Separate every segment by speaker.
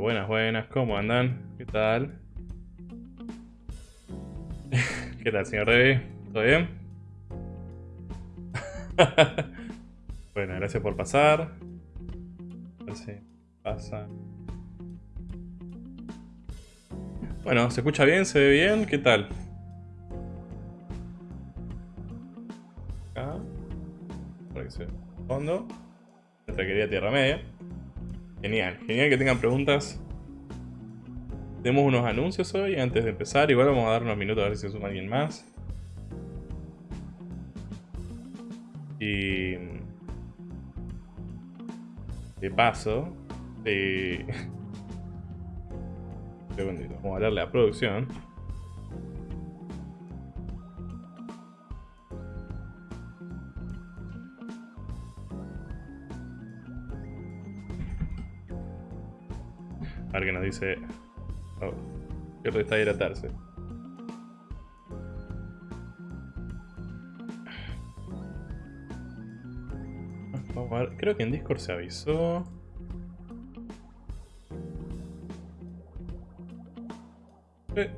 Speaker 1: Buenas, buenas, ¿cómo andan? ¿Qué tal? ¿Qué tal, señor Rey? ¿Todo bien? bueno, gracias por pasar. A ver si pasa. Bueno, ¿se escucha bien? ¿Se ve bien? ¿Qué tal? Acá. Para que se. Fondo. Nuestra querida Tierra Media. Genial, genial que tengan preguntas. Tenemos unos anuncios hoy antes de empezar. Igual vamos a dar unos minutos a ver si se suma alguien más. Y... De paso... De... Un segundito, vamos a darle a producción. A ver qué nos dice... Oh, que está hidratarse. Vamos a ver, creo que en Discord se avisó. Eh,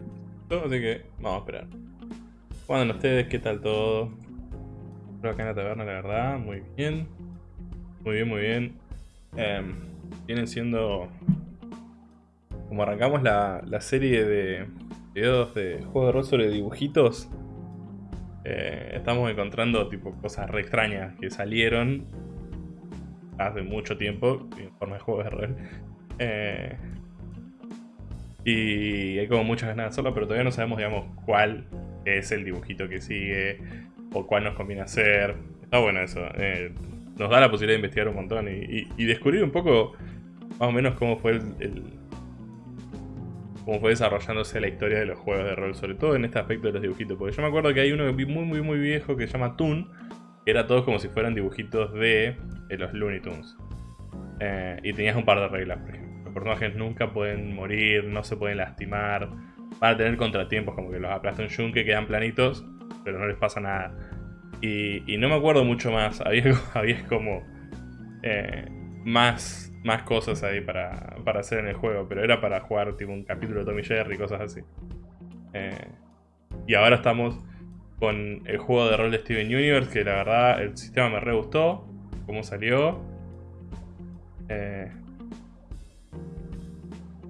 Speaker 1: así que vamos a esperar. ¿Cómo ustedes? ¿Qué tal todo? Espero acá en la taberna, la verdad. Muy bien. Muy bien, muy bien. Em, vienen siendo como arrancamos la, serie de videos de juegos de rol sobre dibujitos, eh, estamos encontrando tipo cosas re extrañas que salieron hace mucho tiempo en forma de juegos de rol. Eh, y hay como muchas ganas de hacerlo, pero todavía no sabemos, digamos, cuál es el dibujito que sigue o cuál nos conviene hacer. Está bueno eso. Eh, nos da la posibilidad de investigar un montón y, descubrir un poco más o menos cómo fue el cómo fue desarrollándose la historia de los juegos de rol, sobre todo en este aspecto de los dibujitos. Porque yo me acuerdo que hay uno muy, muy, muy viejo que se llama Toon, que era todo como si fueran dibujitos de, los Looney Tunes. Eh, y tenías un par de reglas, por ejemplo. Los personajes nunca pueden morir, no se pueden lastimar, van a tener contratiempos, como que los aplasta un yunque, quedan planitos, pero no les pasa nada. Y, no me acuerdo mucho más, había, había como eh, más más cosas ahí para, hacer en el juego, pero era para jugar tipo un capítulo de Tommy Jerry y cosas así. Eh, y ahora estamos con el juego de rol de Steven Universe, que la verdad el sistema me re gustó, cómo salió. Eh,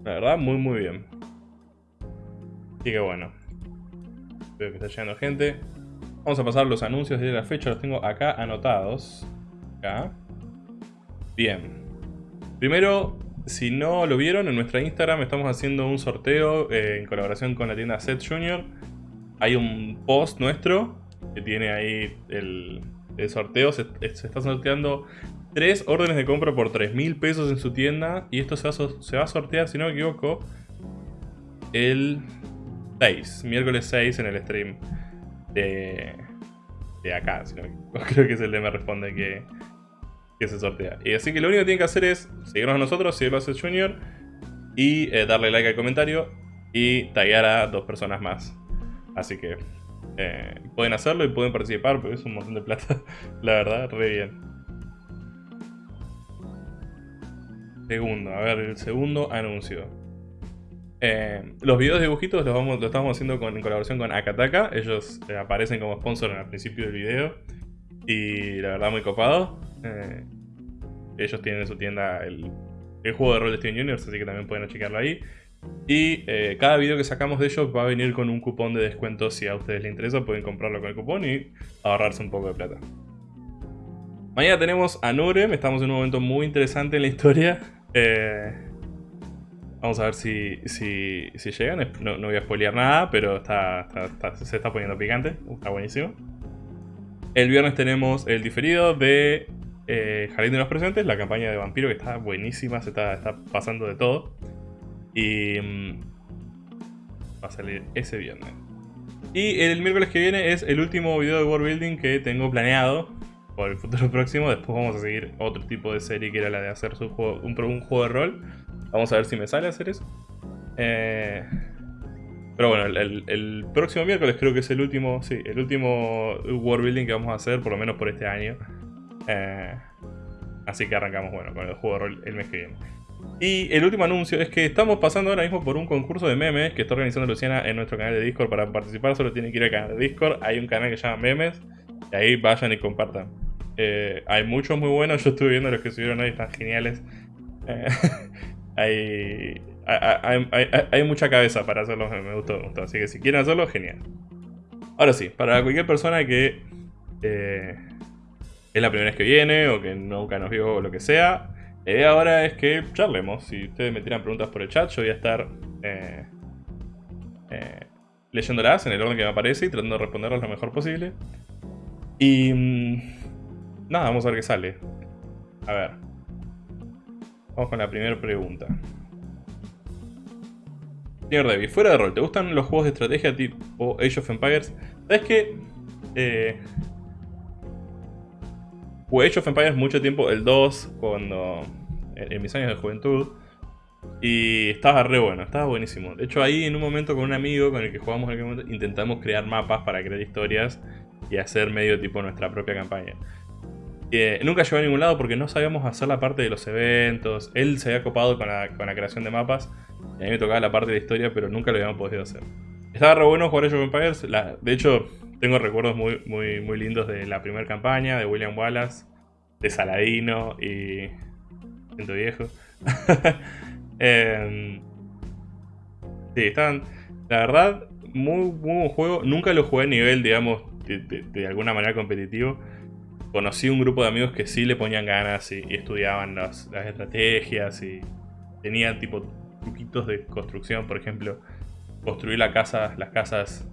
Speaker 1: la verdad, muy muy bien. Así que bueno. Veo que está llegando gente. Vamos a pasar los anuncios de la fecha, los tengo acá anotados. Acá. Bien. Primero, si no lo vieron, en nuestra Instagram estamos haciendo un sorteo eh, en colaboración con la tienda Set Junior. Hay un post nuestro que tiene ahí el, sorteo. Se, está sorteando tres órdenes de compra por 3 mil pesos en su tienda. Y esto se va, a sortear, si no me equivoco, el 6, miércoles 6 en el stream de, de acá. Si no Creo que es el de Me Responde que, que se sortea. Y así que lo único que tienen que hacer es seguirnos a nosotros, si lo hace Junior, y eh, darle like al comentario y taggear a dos personas más. Así que eh, pueden hacerlo y pueden participar, porque es un montón de plata, la verdad, re bien. Segundo, a ver, el segundo anuncio. Eh, los videos de dibujitos los, estamos haciendo con, en colaboración con Akataka. Ellos aparecen como sponsor al principio del video. Y la verdad muy copado. Eh, ellos tienen en su tienda el, juego de rol de Steven Universe, así que también pueden chequearlo ahí. Y eh, cada video que sacamos de ellos va a venir con un cupón de descuento. Si a ustedes les interesa, pueden comprarlo con el cupón y ahorrarse un poco de plata. Mañana tenemos a Nurem. Estamos en un momento muy interesante en la historia. Eh, vamos a ver si, si, llegan. No, voy a spoilear nada, pero está, se está poniendo picante. Está buenísimo. El viernes tenemos el diferido de eh, Jardín de los Presentes, la campaña de vampiro que está buenísima, se está, pasando de todo. Y mm, va a salir ese viernes. Y el miércoles que viene es el último video de World Building que tengo planeado por el futuro próximo. Después vamos a seguir otro tipo de serie que era la de hacer un, juego de rol. Vamos a ver si me sale hacer eso. Eh, pero bueno, el, próximo miércoles creo que es el último, sí, el último world building que vamos a hacer, por lo menos por este año. Eh, así que arrancamos, bueno, con el juego de rol el mes que viene. Y el último anuncio es que estamos pasando ahora mismo por un concurso de memes que está organizando Luciana en nuestro canal de Discord. Para participar solo tienen que ir al canal de Discord. Hay un canal que se llama Memes. Y ahí vayan y compartan. Eh, hay muchos muy buenos. Yo estuve viendo los que subieron hoy, están geniales. Eh, hay, hay, mucha cabeza para hacerlos. Me gustó, me gustó. Así que si quieren hacerlo, genial. Ahora sí, para cualquier persona que es la primera vez que viene o que nunca nos vio o lo que sea, la idea ahora es que charlemos. Si ustedes me tiran preguntas por el chat, yo voy a estar eh, eh, leyéndolas en el orden que me aparece y tratando de responderlas lo mejor posible. Y mm, nada, vamos a ver qué sale. A ver. Vamos con la primera pregunta. Señor Debbie, fuera de rol, ¿te gustan los juegos de estrategia tipo Age of Empires? ¿Sabes qué? Eh, Jugué Age of Empires mucho tiempo, el 2, cuando en, mis años de juventud. Y estaba re bueno, estaba buenísimo. De hecho, ahí en un momento con un amigo con el que jugamos en aquel momento, intentamos crear mapas para crear historias y hacer medio tipo nuestra propia campaña. Eh, nunca llegó a ningún lado porque no sabíamos hacer la parte de los eventos. Él se había copado con la, con la creación de mapas y a mí me tocaba la parte de la historia, pero nunca lo habíamos podido hacer. Estaba re bueno jugar Age of Empires. de hecho, tengo recuerdos muy, muy, muy lindos de la primera campaña, de William Wallace, de Saladino y... Siento viejo. Em, sí, están... La verdad, muy, buen juego. Nunca lo jugué a nivel, digamos, de, alguna manera competitivo. Conocí un grupo de amigos que sí le ponían ganas y, estudiaban las, las estrategias y tenían tipo truquitos de construcción, por ejemplo, construir la casa, las casas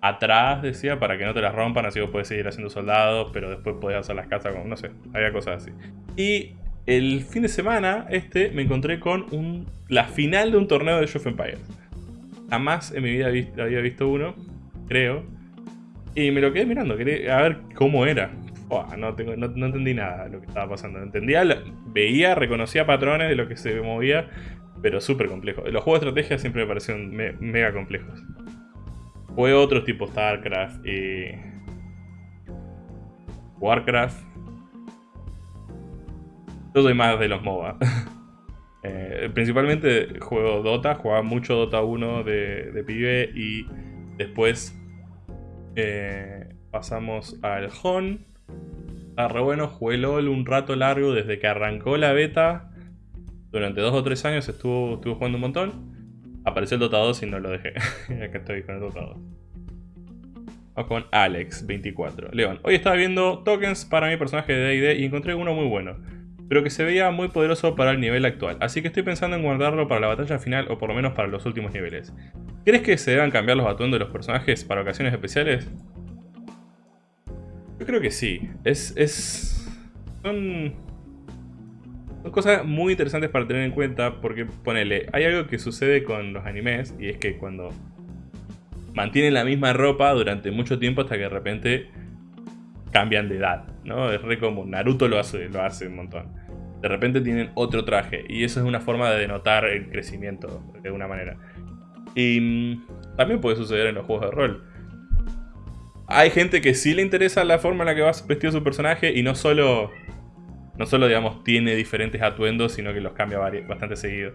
Speaker 1: atrás, decía, para que no te las rompan, así vos puedes seguir haciendo soldados, pero después podés hacer las casas con, no sé, había cosas así. Y el fin de semana, este, me encontré con un, la final de un torneo de Age of Empires. Jamás en mi vida había visto uno, creo. Y me lo quedé mirando, quería a ver cómo era. no, tengo, no, entendí nada de lo que estaba pasando. Entendía, veía, reconocía patrones de lo que se movía, pero súper complejo. Los juegos de estrategia siempre me parecieron mega complejos. Jugué otros tipo StarCraft y... Warcraft. Yo soy más de los MOBA. Eh, principalmente juego Dota, jugaba mucho Dota 1 de, pibe y después eh, pasamos al HON. Está re bueno, jugué LOL un rato largo desde que arrancó la beta. Durante dos o tres años estuvo, estuve jugando un montón. Apareció el Dota 2 y no lo dejé. Acá estoy con el Dota 2. Vamos con Alex24. León, hoy estaba viendo tokens para mi personaje de D&D y encontré uno muy bueno. Pero que se veía muy poderoso para el nivel actual. Así que estoy pensando en guardarlo para la batalla final o por lo menos para los últimos niveles. ¿Crees que se deban cambiar los atuendos de los personajes para ocasiones especiales? Yo creo que sí. Es... es... Son son cosas muy interesantes para tener en cuenta porque, ponele, hay algo que sucede con los animes y es que cuando mantienen la misma ropa durante mucho tiempo hasta que de repente cambian de edad, ¿no? Es re común, Naruto lo hace, lo hace un montón. De repente tienen otro traje y eso es una forma de denotar el crecimiento de alguna manera. Y mm, también puede suceder en los juegos de rol. Hay gente que sí le interesa la forma en la que va vestido su personaje y no solo no solo, digamos, tiene diferentes atuendos, sino que los cambia bastante seguido.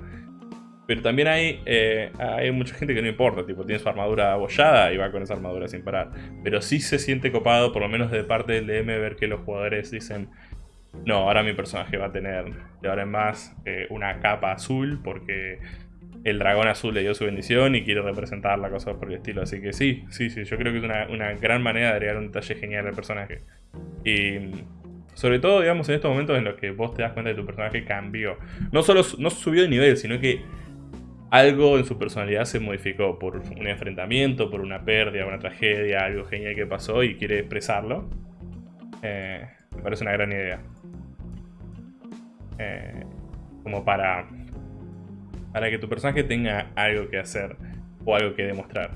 Speaker 1: Pero también hay, eh, hay mucha gente que no importa, tipo, tiene su armadura abollada y va con esa armadura sin parar. Pero sí se siente copado, por lo menos de parte del DM, ver que los jugadores dicen, no, ahora mi personaje va a tener de ahora en más eh, una capa azul porque el dragón azul le dio su bendición y quiere representar la cosa por el estilo. Así que sí, sí, sí, yo creo que es una, una gran manera de agregar un detalle genial al personaje. Y sobre todo, digamos, en estos momentos en los que vos te das cuenta de que tu personaje cambió. No solo no subió de nivel, sino que algo en su personalidad se modificó por un enfrentamiento, por una pérdida, una tragedia, algo genial que pasó y quiere expresarlo. Eh, me parece una gran idea. Eh, como para, para que tu personaje tenga algo que hacer o algo que demostrar.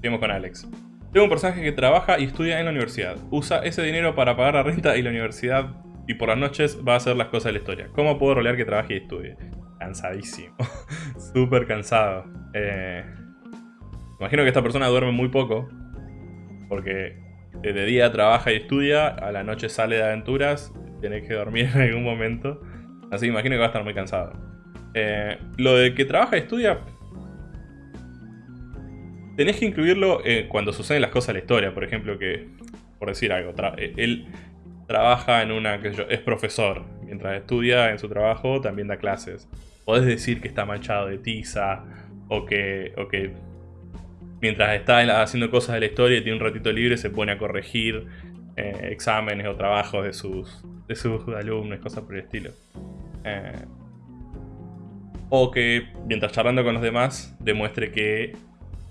Speaker 1: Seguimos con Alex. Tengo un personaje que trabaja y estudia en la universidad. Usa ese dinero para pagar la renta y la universidad y por las noches va a hacer las cosas de la historia. ¿Cómo puedo rolear que trabaje y estudie? Cansadísimo. Súper cansado. Eh, imagino que esta persona duerme muy poco. Porque de día trabaja y estudia, a la noche sale de aventuras, tenés que dormir en algún momento. Así que imagino que va a estar muy cansado. Eh, lo de que trabaja y estudia, tenés que incluirlo eh, cuando suceden las cosas de la historia. Por ejemplo, que, por decir algo, él trabaja en una, que es profesor. Mientras estudia en su trabajo, también da clases. Podés decir que está manchado de tiza, o que, o que mientras está haciendo cosas de la historia y tiene un ratito libre, se pone a corregir eh, exámenes o trabajos de sus, de sus alumnos, cosas por el estilo. Eh, o que mientras charlando con los demás demuestre que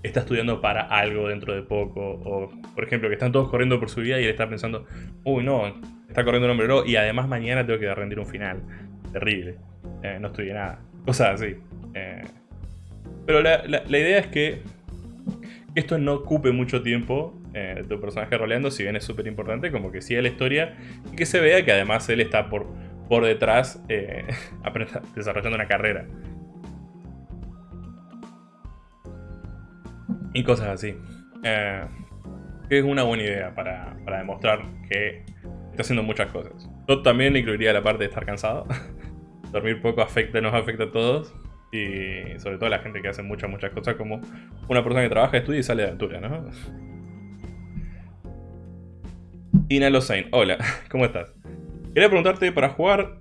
Speaker 1: está estudiando para algo dentro de poco. O, por ejemplo, que están todos corriendo por su vida y él está pensando, uy, no, está corriendo un hombre y además mañana tengo que rendir un final. Terrible. Eh, no estudié nada. Cosas así. pero la, idea es que esto no ocupe mucho tiempo eh, tu personaje roleando, si bien es súper importante, como que siga la historia y que se vea que además él está por, detrás eh, desarrollando una carrera. Y cosas así. Eh, es una buena idea para, para, demostrar que está haciendo muchas cosas. Yo también incluiría la parte de estar cansado. Dormir poco afecta, nos afecta a todos. Y sobre todo la gente que hace muchas, muchas cosas como una persona que trabaja, estudia y sale de aventura, ¿no? Ina Losain, hola, ¿cómo estás? Quería preguntarte para jugar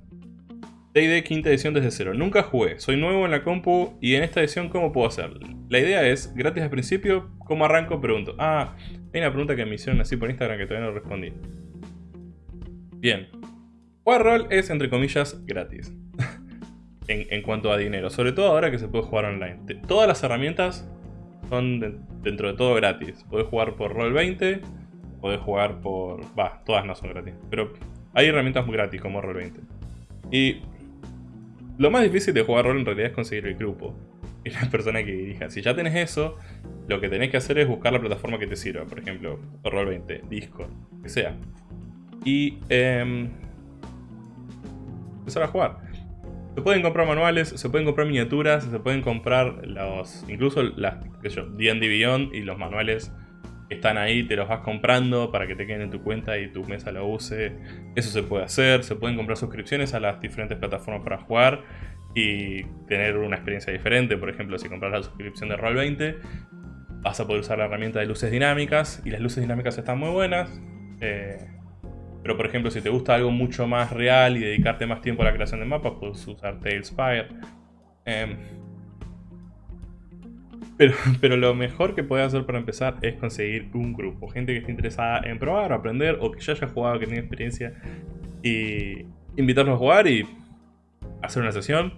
Speaker 1: D&D quinta edición desde cero. Nunca jugué, soy nuevo en la compu y en esta edición ¿cómo puedo hacer? La idea es, gratis al principio, ¿cómo arranco? Pregunto. Ah, hay una pregunta que me hicieron así por Instagram que todavía no respondí. Bien. Jugar es, entre comillas, gratis en, cuanto a dinero. Sobre todo ahora que se puede jugar online. todas las herramientas son dentro de todo gratis. Podés jugar por Roll20, podés jugar por... Va, todas no son gratis. Pero hay herramientas muy gratis como Roll20. Y lo más difícil de jugar rol en realidad es conseguir el grupo. Y la persona que dirija. Si ya tenés eso, lo que tenés que hacer es buscar la plataforma que te sirva. Por ejemplo, Roll20, Discord, que sea. Y... Eh, empezar a jugar. Se pueden comprar manuales, se pueden comprar miniaturas, se pueden comprar los incluso las D&D Beyond y los manuales están ahí, te los vas comprando para que te queden en tu cuenta y tu mesa lo use. Eso se puede hacer, se pueden comprar suscripciones a las diferentes plataformas para jugar y tener una experiencia diferente. Por ejemplo, si compras la suscripción de Roll20, vas a poder usar la herramienta de luces dinámicas y las luces dinámicas están muy buenas. Eh, pero por ejemplo, si te gusta algo mucho más real y dedicarte más tiempo a la creación de mapas, puedes usar Tailspire. Em, pero, pero lo mejor que puedes hacer para empezar es conseguir un grupo. Gente que esté interesada en probar, aprender o que ya haya jugado, que tenga experiencia. Y invitarlos a jugar y hacer una sesión,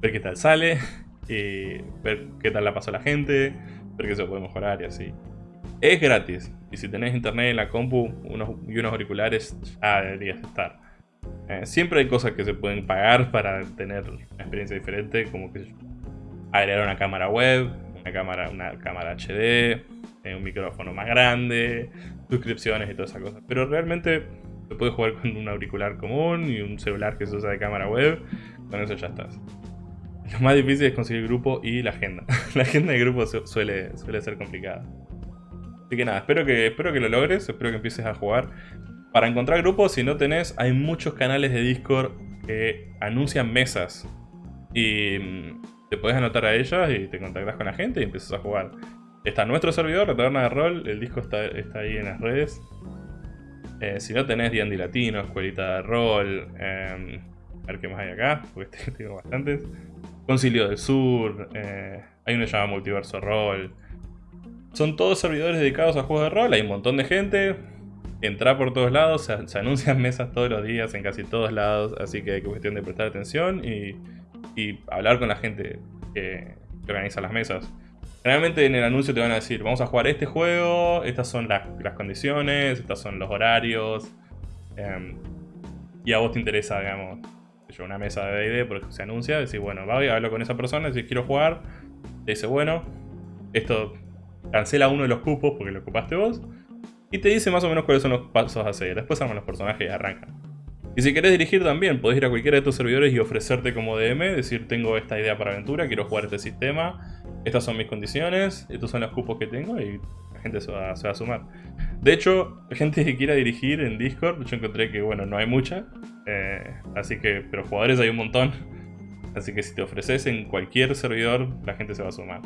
Speaker 1: ver qué tal sale, y ver qué tal la pasó la gente, ver qué se puede mejorar y así. Es gratis. Y si tenés internet en la compu unos, y unos auriculares, ya deberías estar. Eh, siempre hay cosas que se pueden pagar para tener una experiencia diferente, como que agregar una cámara web, una cámara, una cámara HD, eh, un micrófono más grande, suscripciones y todas esas cosas. Pero realmente se puede jugar con un auricular común y un celular que se usa de cámara web, con eso ya estás. Lo más difícil es conseguir grupo y la agenda. la agenda de grupo suele, suele ser complicada. Así que nada, espero que, espero que lo logres, espero que empieces a jugar. Para encontrar grupos, si no tenés, hay muchos canales de Discord que anuncian mesas. Y mm, te puedes anotar a ellas y te contactas con la gente y empiezas a jugar. Está nuestro servidor, la taberna de rol, el disco está, está ahí en las redes. Eh, si no tenés D&D Latino, Escuelita de Rol, em, a ver qué más hay acá, porque tengo bastantes. Concilio del Sur, eh, hay uno llamado Multiverso Roll. Son todos servidores dedicados a juegos de rol, hay un montón de gente. Entra por todos lados, se, anuncian mesas todos los días en casi todos lados, así que hay cuestión de prestar atención y, hablar con la gente que, organiza las mesas. Generalmente en el anuncio te van a decir, vamos a jugar este juego, estas son las, condiciones, estos son los horarios. Em, y a vos te interesa, digamos, una mesa de D&D porque se anuncia, decís, bueno, voy a hablar con esa persona, si quiero jugar, te dice, bueno, esto cancela uno de los cupos porque lo ocupaste vos. Y te dice más o menos cuáles son los pasos a seguir. Después arman los personajes y arrancan. Y si querés dirigir también, podés ir a cualquiera de tus servidores y ofrecerte como DM, decir tengo esta idea para aventura, quiero jugar este sistema, estas son mis condiciones, estos son los cupos que tengo y la gente se va, a sumar. De hecho, gente que quiera dirigir en Discord, yo encontré que, bueno, no hay mucha. Eh, así que, pero jugadores hay un montón. Así que si te ofreces en cualquier servidor, la gente se va a sumar.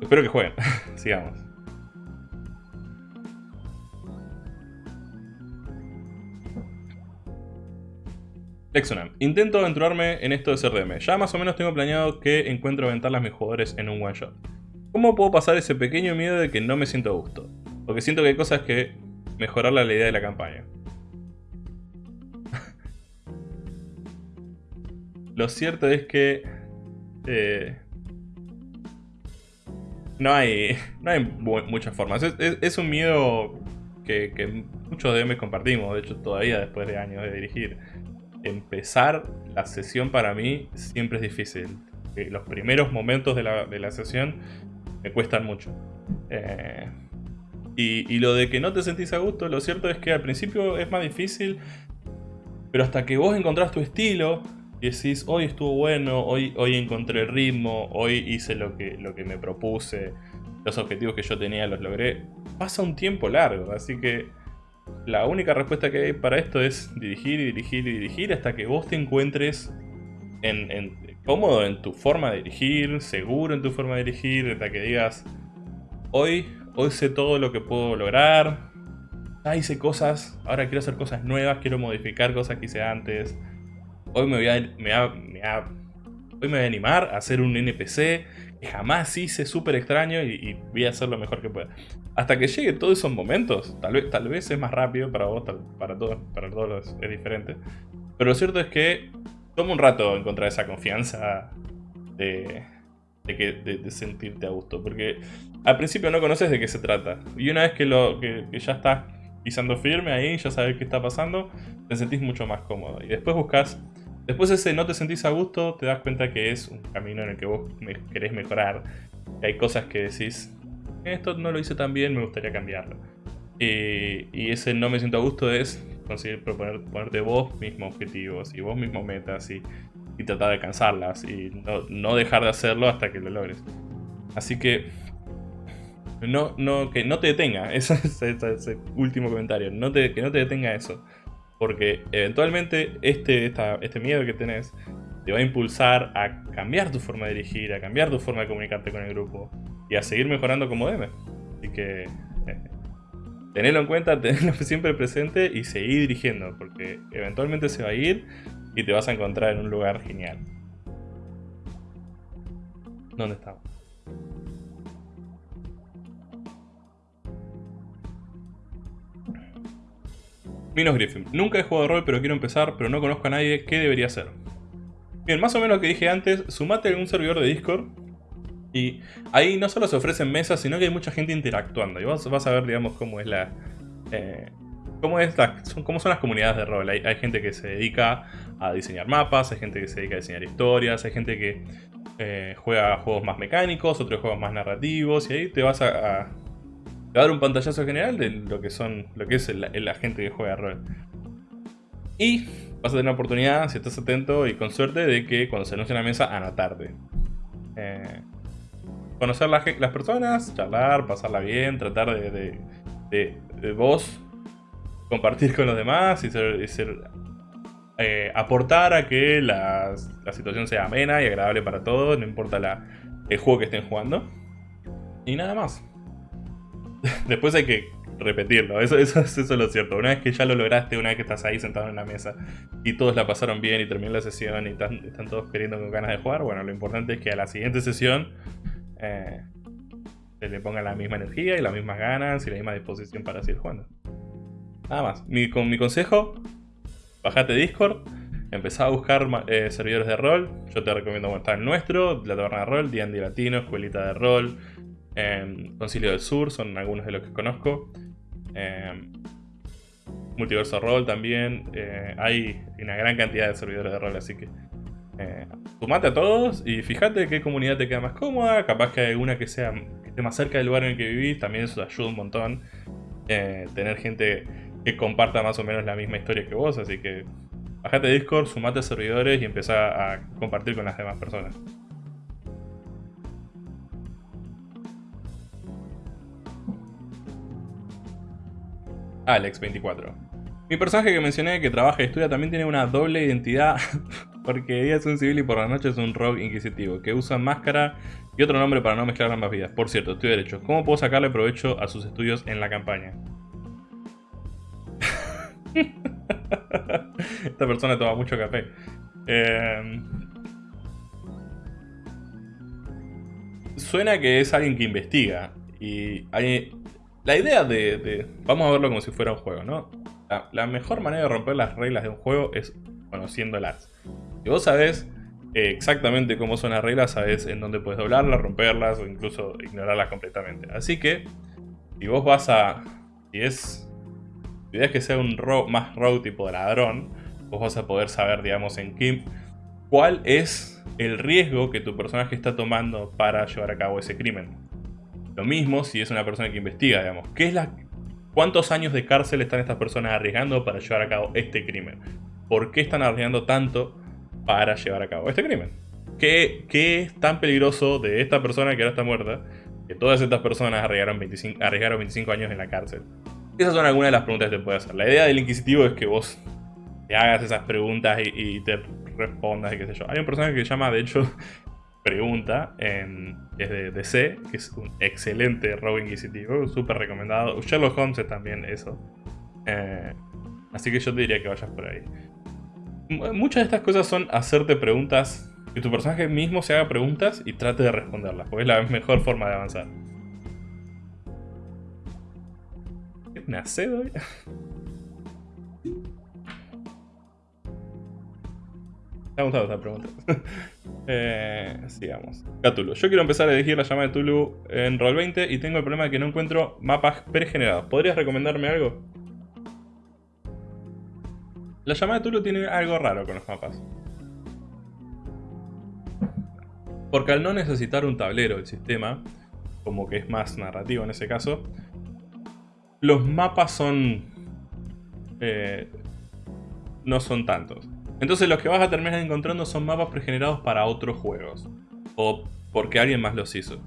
Speaker 1: Espero que jueguen. Sigamos. Exonam. Intento aventurarme en esto de CRM. Ya más o menos tengo planeado que encuentro ventanas mis jugadores en un one shot. ¿Cómo puedo pasar ese pequeño miedo de que no me siento a gusto? Porque siento que hay cosas que mejorar la idea de la campaña. Lo cierto es que... Eh, no hay, no hay muchas formas. Es, un miedo que, que muchos DMs compartimos, de hecho todavía después de años de dirigir empezar la sesión para mí siempre es difícil. Eh, los primeros momentos de la, sesión me cuestan mucho. Eh, y, lo de que no te sentís a gusto, lo cierto es que al principio es más difícil, pero hasta que vos encontrás tu estilo y decís, hoy estuvo bueno, hoy, hoy encontré el ritmo, hoy hice lo que, lo que me propuse, los objetivos que yo tenía los logré, pasa un tiempo largo, así que la única respuesta que hay para esto es dirigir y dirigir y dirigir hasta que vos te encuentres en, cómodo en tu forma de dirigir, seguro en tu forma de dirigir, hasta que digas, hoy, hoy sé todo lo que puedo lograr, ya hice cosas, ahora quiero hacer cosas nuevas, quiero modificar cosas que hice antes, hoy me voy a, hoy me voy a animar a hacer un NPC que jamás hice súper extraño y, voy a hacer lo mejor que pueda. Hasta que llegue todos esos momentos, tal vez, tal vez es más rápido para vos, para todos, para todos es diferente. Pero lo cierto es que toma un rato encontrar esa confianza de, que, de, sentirte a gusto. Porque al principio no conoces de qué se trata. Y una vez que, lo, que, ya estás pisando firme ahí, ya sabes qué está pasando, te sentís mucho más cómodo. Y después buscas Después ese no te sentís a gusto, te das cuenta que es un camino en el que vos querés mejorar. Que hay cosas que decís, esto no lo hice tan bien, me gustaría cambiarlo. Y, ese no me siento a gusto es conseguir proponer, ponerte vos mismos objetivos y vos mismos metas y, tratar de alcanzarlas y no, dejar de hacerlo hasta que lo logres. Así que no, no, que no te detenga, ese es ese último comentario, no te, que no te detenga eso. Porque eventualmente este, este miedo que tenés te va a impulsar a cambiar tu forma de dirigir, a cambiar tu forma de comunicarte con el grupo y a seguir mejorando como debe. Así que eh, tenedlo en cuenta, tenedlo siempre presente y seguir dirigiendo, porque eventualmente se va a ir y te vas a encontrar en un lugar genial. ¿Dónde estamos? Minos Griffin. Nunca he jugado rol, pero quiero empezar, pero no conozco a nadie. ¿Qué debería hacer? Bien, más o menos lo que dije antes, sumate a un servidor de Discord. Y ahí no solo se ofrecen mesas, sino que hay mucha gente interactuando. Y vas, vas a ver, digamos, cómo es la... Eh, cómo, es son, cómo son las comunidades de rol. Hay, gente que se dedica a diseñar mapas, hay gente que se dedica a diseñar historias, hay gente que eh, juega juegos más mecánicos, otros juegos más narrativos. Y ahí te vas a a dar un pantallazo general de lo que son lo que es la gente que juega rol. Y vas a tener la oportunidad, si estás atento y con suerte, de que cuando se anuncie una mesa, anotarte. Eh, conocer las, las, personas, charlar, pasarla bien, tratar de, de, vos compartir con los demás y ser, eh, aportar a que la, la, situación sea amena y agradable para todos, no importa la, el juego que estén jugando. Y nada más. Después hay que repetirlo, eso, eso, eso, es lo cierto. Una vez que ya lo lograste, una vez que estás ahí sentado en la mesa y todos la pasaron bien y terminó la sesión y están, todos queriendo con ganas de jugar, bueno, lo importante es que a la siguiente sesión eh, se le ponga la misma energía y las mismas ganas y la misma disposición para seguir jugando. Nada más. con mi consejo, bajate Discord, empezá a buscar eh, servidores de rol. Yo te recomiendo estar en nuestro, la taberna de rol, D&D Latino, Escuelita de Rol, Concilio del Sur son algunos de los que conozco. Multiverso Roll también. Eh, hay una gran cantidad de servidores de rol, así que eh, sumate a todos y fíjate qué comunidad te queda más cómoda. Capaz que hay una que, sea, que esté más cerca del lugar en el que vivís, también eso ayuda un montón. Eh, tener gente que comparta más o menos la misma historia que vos, así que bajate Discord, sumate a servidores y empezá a compartir con las demás personas. Alex24. Mi personaje que mencioné que trabaja y estudia también tiene una doble identidad porque de día es un civil y por la noche es un rogue inquisitivo que usa máscara y otro nombre para no mezclar ambas vidas. Por cierto, estoy derecho. ¿Cómo puedo sacarle provecho a sus estudios en la campaña? Esta persona toma mucho café. Eh, suena que es alguien que investiga. Y hay, la idea de, Vamos a verlo como si fuera un juego, ¿no? La, mejor manera de romper las reglas de un juego es conociéndolas. Si vos sabés eh, exactamente cómo son las reglas, sabés en dónde puedes doblarlas, romperlas o incluso ignorarlas completamente. Así que, si vos vas a... Si es... Si es que sea un más rogue tipo de ladrón, vos vas a poder saber, digamos, en qué... cuál es el riesgo que tu personaje está tomando para llevar a cabo ese crimen. Lo mismo si es una persona que investiga, digamos. ¿Qué es la, ¿Cuántos años de cárcel están estas personas arriesgando para llevar a cabo este crimen? ¿Por qué están arriesgando tanto para llevar a cabo este crimen? ¿Qué, qué es tan peligroso de esta persona que ahora está muerta? Que todas estas personas arriesgaron 25, arriesgaron 25 años en la cárcel. Esas son algunas de las preguntas que te puede hacer. La idea del inquisitivo es que vos te hagas esas preguntas y, y te respondas y qué sé yo. Hay un personaje que se llama, de hecho, Pregunta, es de DC, que es un excelente robo inquisitivo, súper recomendado. Sherlock Holmes es también eso. Eh, así que yo te diría que vayas por ahí. muchas de estas cosas son hacerte preguntas, que tu personaje mismo se haga preguntas y trate de responderlas, porque es la mejor forma de avanzar. ¿Qué nace hoy? Me ha gustado esta pregunta. eh, sigamos. Cthulhu. Yo quiero empezar a elegir la llamada de Tulu en Roll20 y tengo el problema de que no encuentro mapas pregenerados. ¿Podrías recomendarme algo? La llamada de Tulu tiene algo raro con los mapas. Porque al no necesitar un tablero el sistema, como que es más narrativo en ese caso, los mapas son... Eh, no son tantos. Entonces los que vas a terminar encontrando son mapas pregenerados para otros juegos. O porque alguien más los hizo.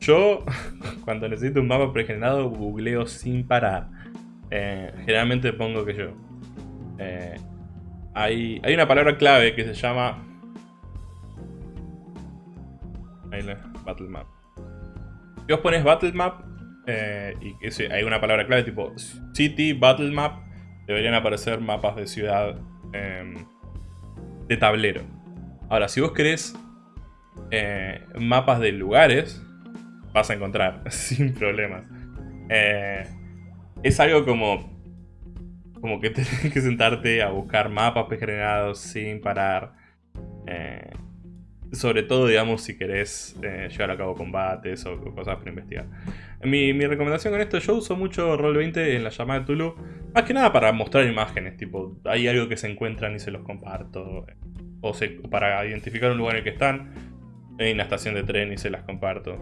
Speaker 1: Yo, cuando necesito un mapa pregenerado, googleo sin parar. Eh, generalmente pongo que yo. Eh, hay, hay una palabra clave que se llama... Battle Map. Si vos pones Battle Map eh, y que hay una palabra clave tipo City, Battle Map, deberían aparecer mapas de ciudad em, de tablero. Ahora, si vos querés eh, mapas de lugares, vas a encontrar sin problemas. Eh, es algo como, como que tenés que sentarte a buscar mapas pregenerados sin parar. Eh, sobre todo, digamos, si querés llevar a cabo combates o cosas para investigar. Mi, recomendación con esto, yo uso mucho Roll20 en la llamada de Tulu, más que nada para mostrar imágenes, tipo, hay algo que se encuentran y se los comparto o para identificar un lugar en el que están, en una estación de tren y se las comparto.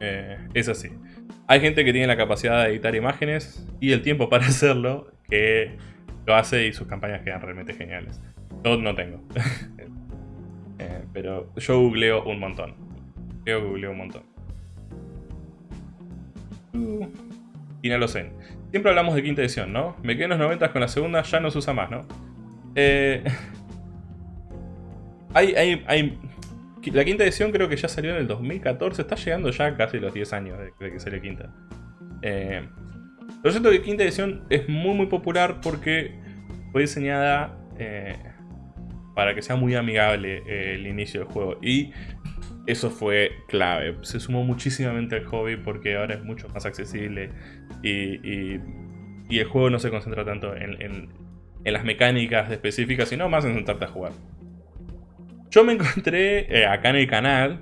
Speaker 1: Eh, es así. Hay gente que tiene la capacidad de editar imágenes y el tiempo para hacerlo, que lo hace y sus campañas quedan realmente geniales. Yo no tengo. Eh, pero yo googleo un montón. Yo googleo un montón. Uh, y no lo sé. Siempre hablamos de quinta edición, ¿no? Me quedé en los 90 con la segunda, ya no se usa más, ¿no? Eh, Hay, hay, hay, la quinta edición creo que ya salió en el 2014, está llegando ya casi los 10 años de, que salió quinta. Eh, lo cierto que quinta edición es muy muy popular porque fue diseñada eh, para que sea muy amigable eh, el inicio del juego. Y eso fue clave. Se sumó muchísimamente al hobby porque ahora es mucho más accesible y, el juego no se concentra tanto en, las mecánicas específicas, sino más en sentarte a jugar. Yo me encontré eh, acá en el canal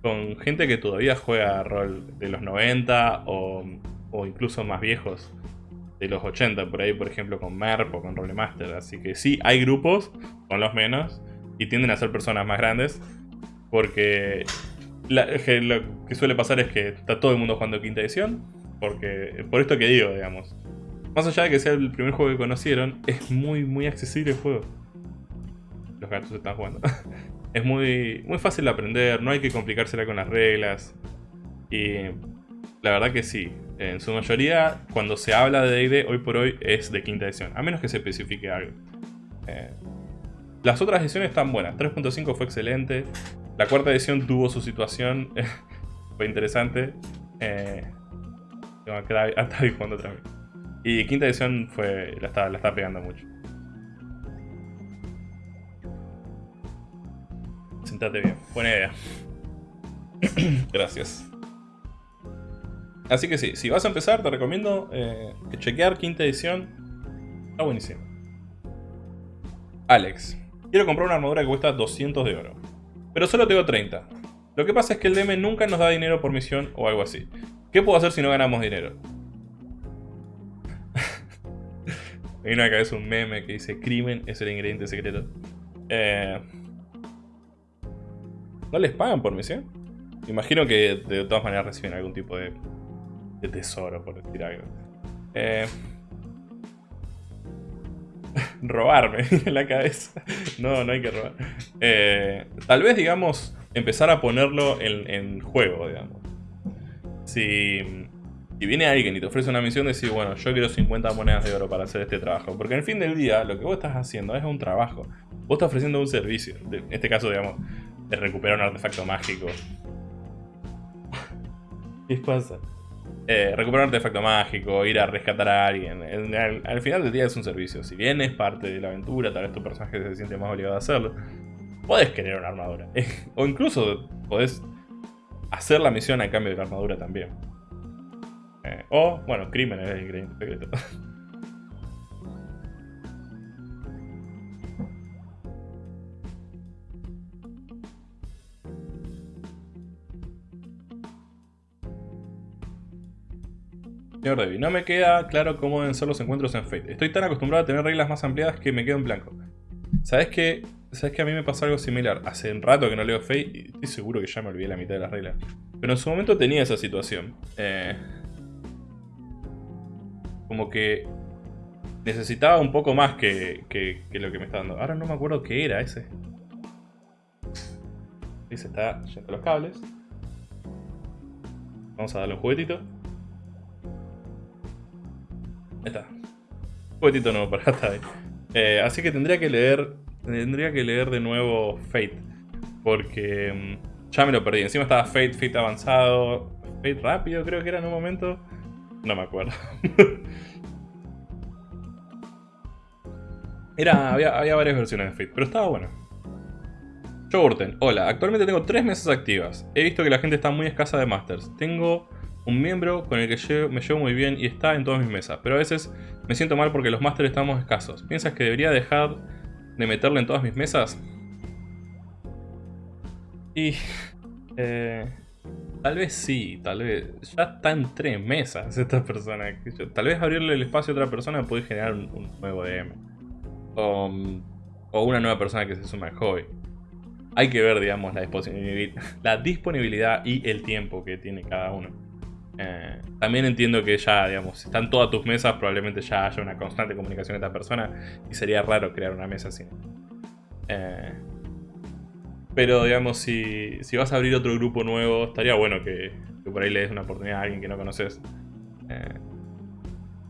Speaker 1: con gente que todavía juega rol de los 90 o, incluso más viejos, los 80 por ahí, por ejemplo con MERP o con Rolemaster. Así que sí, hay grupos, con los menos, y tienden a ser personas más grandes, porque lo que suele pasar es que está todo el mundo jugando quinta edición, porque por esto que digo, digamos. Más allá de que sea el primer juego que conocieron, es muy, muy accesible el juego los gatos están jugando. es muy, muy fácil de aprender, no hay que complicársela con las reglas. Y la verdad que sí, En su mayoría, cuando se habla de D&D, hoy por hoy es de quinta edición, a menos que se especifique algo. Eh, las otras ediciones están buenas, 3.5 fue excelente, la cuarta edición tuvo su situación, fue interesante. Eh, jugando otra vez. Y quinta edición fue, la está, la está pegando mucho. Sentate bien, buena idea. Gracias. Así que sí, si vas a empezar te recomiendo eh, que chequear quinta edición. Está buenísimo. Alex. Quiero comprar una armadura que cuesta 200 de oro. Pero solo tengo 30. Lo que pasa es que el DM nunca nos da dinero por misión o algo así. ¿Qué puedo hacer si no ganamos dinero? Hay una cabeza un meme que dice crimen es el ingrediente secreto. Eh, ¿No les pagan por misión? Imagino que de todas maneras reciben algún tipo de de tesoro, por decir algo. Eh, robarme en la cabeza. No, no hay que robar. Eh, tal vez, digamos, empezar a ponerlo en, juego, digamos. Si, si, viene alguien y te ofrece una misión, decir, bueno, yo quiero 50 monedas de oro para hacer este trabajo. Porque en el fin del día, lo que vos estás haciendo es un trabajo. Vos estás ofreciendo un servicio. En este caso, digamos, de recuperar un artefacto mágico. ¿Qué pasa? Eh, recuperar un artefacto mágico, ir a rescatar a alguien. Al, final del día es un servicio. Si bien es parte de la aventura, tal vez tu personaje se siente más obligado a hacerlo. Podés querer una armadura. o incluso podés hacer la misión a cambio de la armadura también. Eh, o, bueno, crimen es el ingrediente secreto. Señor Debbie, no me queda claro cómo deben ser los encuentros en Fate. Estoy tan acostumbrado a tener reglas más ampliadas que me quedo en blanco. ¿Sabes qué? ¿Sabes que a mí me pasa algo similar? Hace un rato que no leo Fate y estoy seguro que ya me olvidé la mitad de las reglas. Pero en su momento tenía esa situación. Eh, como que necesitaba un poco más que, que, lo que me está dando. Ahora no me acuerdo qué era ese. Ahí se está yendo los cables. Vamos a darle un juguetito. Ahí está. Un poquitito nuevo para ahí. Eh, así que tendría que leer. Tendría que leer de nuevo Fate. Porque mm, ya me lo perdí. Encima estaba Fate, Fate avanzado. Fate rápido creo que era en un momento. No me acuerdo. era, había, había, varias versiones de Fate, pero estaba bueno. Jogurten, hola, actualmente tengo tres mesas activas. He visto que la gente está muy escasa de Masters. Tengo un miembro con el que me llevo muy bien y está en todas mis mesas, pero a veces me siento mal porque los másteres estamos escasos. ¿Piensas que debería dejar de meterle en todas mis mesas? Y... Eh, tal vez sí, tal vez. Ya está en tres mesas esta persona. Tal vez abrirle el espacio a otra persona puede generar un, nuevo DM. O, una nueva persona que se suma al hobby. Hay que ver, digamos, la disponibilidad y el tiempo que tiene cada uno. Eh, también entiendo que ya, digamos, si están todas tus mesas, probablemente ya haya una constante comunicación de esta persona y sería raro crear una mesa así. Eh, pero, digamos, si, si, vas a abrir otro grupo nuevo, estaría bueno que, por ahí le des una oportunidad a alguien que no conoces. Eh,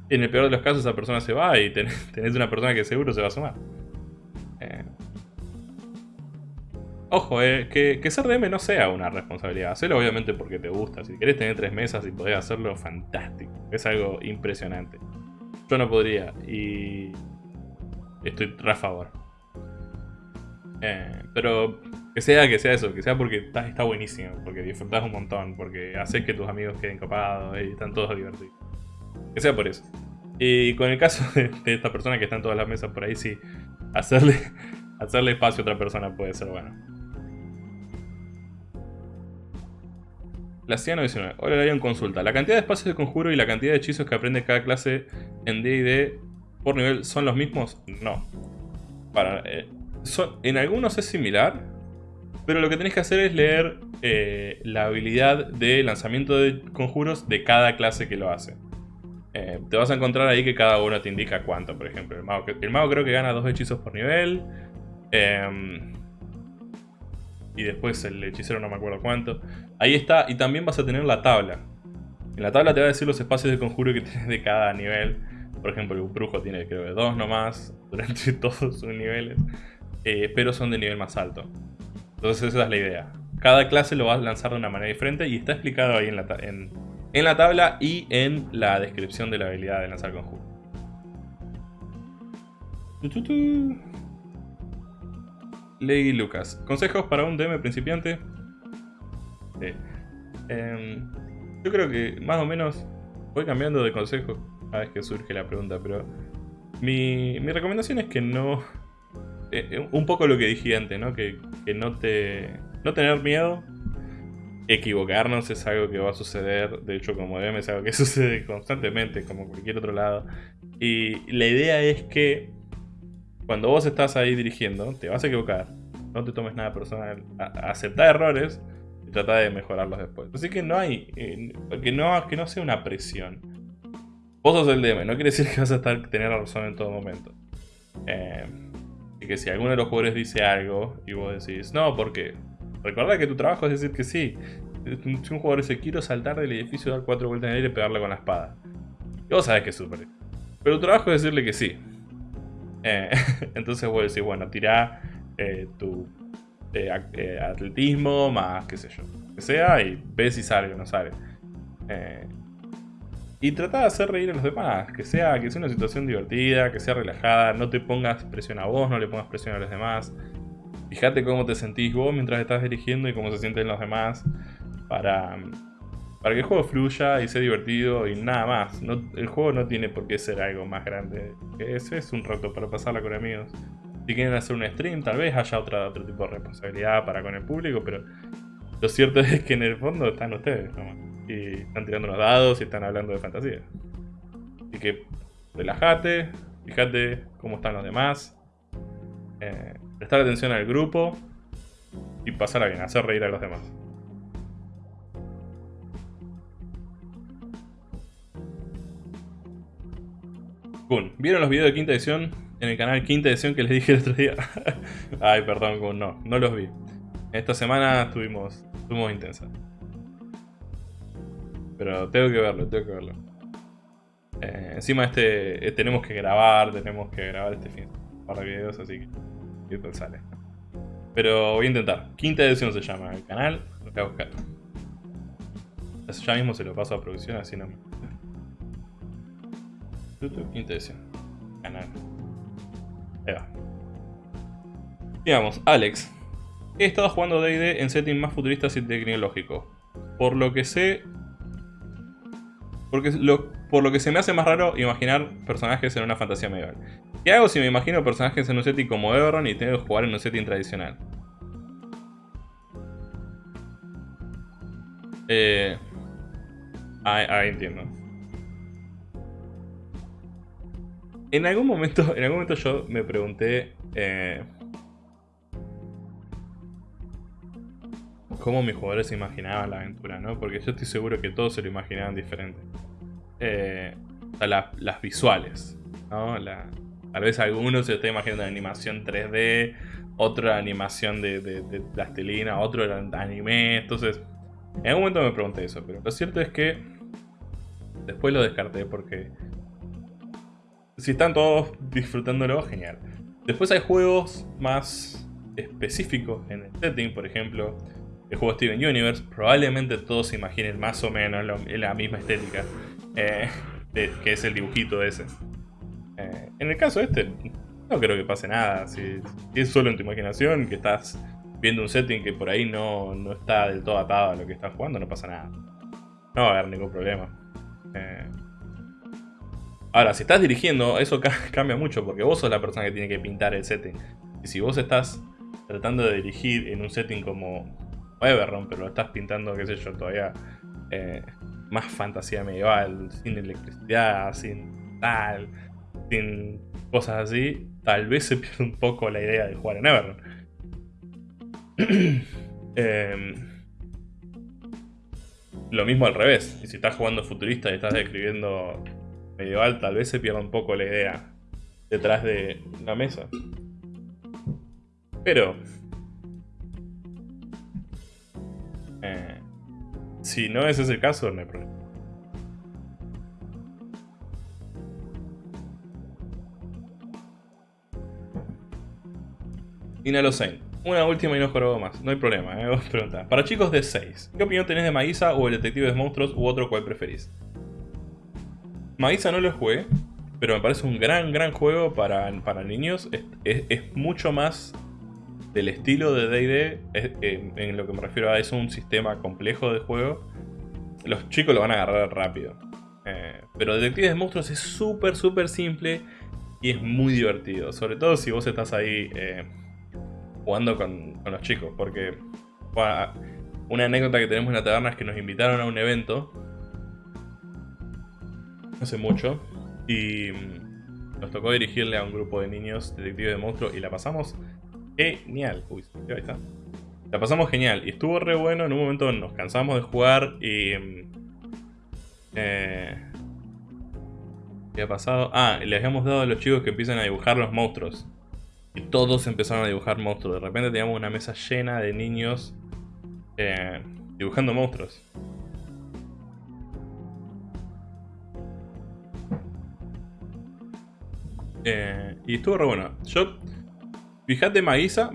Speaker 1: en el peor de los casos, esa persona se va y tenés, una persona que seguro se va a sumar. Ojo, eh, que, ser DM no sea una responsabilidad. Hacelo obviamente porque te gusta. Si querés tener tres mesas y podés hacerlo, fantástico. Es algo impresionante. Yo no podría y estoy a favor. Eh, pero que sea que sea eso, que sea porque está, está buenísimo, porque disfrutás un montón, porque haces que tus amigos queden copados y están todos divertidos. Que sea por eso. Y con el caso de, esta persona que está en todas las mesas por ahí, sí, hacerle, hacerle espacio a otra persona puede ser bueno. La CIA 19. Hola, le en consulta. ¿La cantidad de espacios de conjuro y la cantidad de hechizos que aprende cada clase en D&D por nivel son los mismos? No. Para, eh, en algunos es similar, pero lo que tenés que hacer es leer eh, la habilidad de lanzamiento de conjuros de cada clase que lo hace. Eh, te vas a encontrar ahí que cada uno te indica cuánto, por ejemplo. El mago, el mago creo que gana dos hechizos por nivel. Eh, y después el hechicero no me acuerdo cuánto. Ahí está, y también vas a tener la tabla. En la tabla te va a decir los espacios de conjuro que tienes de cada nivel. Por ejemplo, el brujo tiene creo que dos nomás durante todos sus niveles. Eh, pero son de nivel más alto. Entonces esa es la idea. Cada clase lo vas a lanzar de una manera diferente y está explicado ahí en la, en, en la tabla y en la descripción de la habilidad de lanzar conjuro. Lady Lucas. ¿Consejos para un DM principiante? Em, yo creo que más o menos voy cambiando de consejo cada vez que surge la pregunta, pero mi, mi recomendación es que no... Eh, eh, un poco lo que dije antes, ¿no? Que, que no te... No tener miedo. Equivocarnos es algo que va a suceder. De hecho, como DM es algo que sucede constantemente, como cualquier otro lado. Y la idea es que cuando vos estás ahí dirigiendo, te vas a equivocar. No te tomes nada personal. acepta errores y trata de mejorarlos después. Así que no hay. Eh, que, no, que no sea una presión. Vos sos el DM, no quiere decir que vas a estar, tener razón en todo momento. Eh, y que si alguno de los jugadores dice algo y vos decís, no, porque recuerda que tu trabajo es decir que sí. Si un jugador dice, quiero saltar del edificio, dar cuatro vueltas en el aire y pegarle con la espada. Y vos sabés que es súper. Pero tu trabajo es decirle que sí. Eh, entonces vos decís, bueno, tirá eh, tu eh, atletismo más qué sé yo. Que sea y ves si sale o no sale. y trata de hacer reír a los demás. Que sea, que sea una situación divertida, que sea relajada. No te pongas presión a vos, no le pongas presión a los demás. Fíjate cómo te sentís vos mientras estás dirigiendo y cómo se sienten los demás. Para para que el juego fluya y sea divertido y nada más. el juego no tiene por qué ser algo más grande eso. Es un rato para pasarla con amigos. Si quieren hacer un stream, tal vez haya otra, otro tipo de responsabilidad para con el público, pero lo cierto es que en el fondo están ustedes Y están tirando unos dados y están hablando de fantasía. Así que relájate, fíjate cómo están los demás. Eh, prestar atención al grupo y pasarla bien, hacer reír a los demás. ¿Vieron los videos de quinta edición en el canal quinta edición que les dije el otro día? Ay, perdón, Kun, no, no los vi. Esta semana estuvimos, estuvimos intensa. Pero tengo que verlo, tengo que verlo. Eh, encima este eh, tenemos que grabar, tenemos que grabar este fin para videos, así que esto sale. Pero voy a intentar. Quinta edición se llama el canal, lo voy a buscar. Ya mismo se lo paso a producción, así no me... YouTube, Canal. Ahí va. Digamos, Alex. He estado jugando D&D en settings más futuristas y tecnológicos. Por lo que sé... Porque por lo que se me hace más raro imaginar personajes en una fantasía medieval. ¿Qué hago si me imagino personajes en un setting como Everon y tengo que jugar en un setting tradicional? Eh... ahí entiendo. En algún momento, en algún momento yo me pregunté eh, cómo mis jugadores se imaginaban la aventura, ¿no? Porque yo estoy seguro que todos se lo imaginaban diferente. Eh, o sea, las visuales, ¿no? tal vez algunos se está imaginando una animación 3D, otro animación de, de, plastilina, otro anime, entonces... En algún momento me pregunté eso, pero lo cierto es que después lo descarté porque si están todos disfrutándolo, genial. Después hay juegos más específicos en el setting, por ejemplo, el juego Steven Universe. Probablemente todos se imaginen más o menos la misma estética, eh, que es el dibujito ese. Eh, en el caso este, no creo que pase nada. Si, es solo en tu imaginación, que estás viendo un setting que por ahí no, no, está del todo atado a lo que estás jugando, no pasa nada. No va a haber ningún problema. Eh, Ahora, si estás dirigiendo, eso cambia mucho porque vos sos la persona que tiene que pintar el setting. Y si vos estás tratando de dirigir en un setting como Everron, pero lo estás pintando, qué sé yo, todavía eh, más fantasía medieval, sin electricidad, sin tal, sin cosas así, tal vez se pierde un poco la idea de jugar en Everron. Em, lo mismo al revés, y si estás jugando futurista y estás describiendo medieval tal vez se pierda un poco la idea detrás de una mesa. Pero... Eh, si no ese es el caso, no hay problema. Inalocen. Una última y no jorobo más. No hay problema, ¿eh? vos preguntás. Para chicos de 6, ¿qué opinión tenés de Maísa o el detective de monstruos u otro cual preferís? Maísa no lo jugué, pero me parece un gran, gran juego para, para niños. Es, mucho más del estilo de D&D, en lo que me refiero a es un sistema complejo de juego. Los chicos lo van a agarrar rápido. Eh, pero Detective de Monstruos es súper, súper simple y es muy divertido. Sobre todo si vos estás ahí... Eh, jugando con, los chicos, porque una anécdota que tenemos en la taberna es que nos invitaron a un evento hace mucho y mm, nos tocó dirigirle a un grupo de niños detectives de monstruos y la pasamos genial. Uy, ahí está. La pasamos genial y estuvo re bueno. En un momento nos cansamos de jugar y... Mm, eh, ¿Qué ha pasado? Ah, les habíamos dado a los chicos que empiecen a dibujar los monstruos. Y todos empezaron a dibujar monstruos. De repente teníamos una mesa llena de niños eh, dibujando monstruos. Eh, y estuvo re bueno. Yo, fíjate Maísa.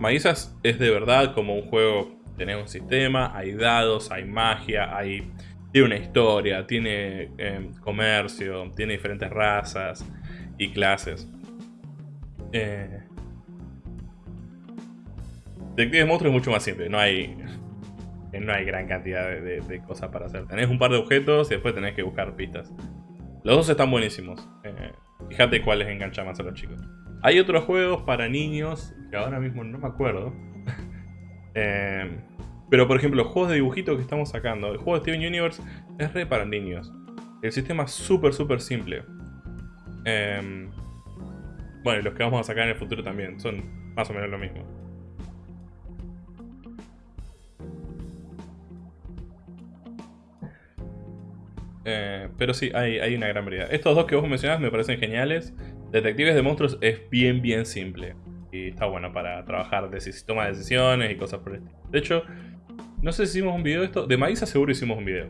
Speaker 1: Es de verdad como un juego. Tenés un sistema, hay dados, hay magia, hay... Tiene una historia, tiene eh, comercio, tiene diferentes razas y clases. Eh, Detective Monstruo es mucho más simple, no hay, no hay gran cantidad de, cosas para hacer. Tenés un par de objetos y después tenés que buscar pistas. Los dos están buenísimos. Eh, fíjate cuáles enganchan más a los chicos. Hay otros juegos para niños que ahora mismo no me acuerdo. Eh, pero por ejemplo, los juegos de dibujitos que estamos sacando. El juego de Steven Universe es re para niños. El sistema es súper, súper simple. Eh, bueno, y los que vamos a sacar en el futuro también. Son más o menos lo mismo. Eh, pero sí, hay, una gran variedad. Estos dos que vos mencionás me parecen geniales. Detectives de monstruos es bien, bien simple. Y está bueno para trabajar toma de decisiones y cosas por el estilo. De hecho, no sé si hicimos un video de esto. De Maísa seguro hicimos un video.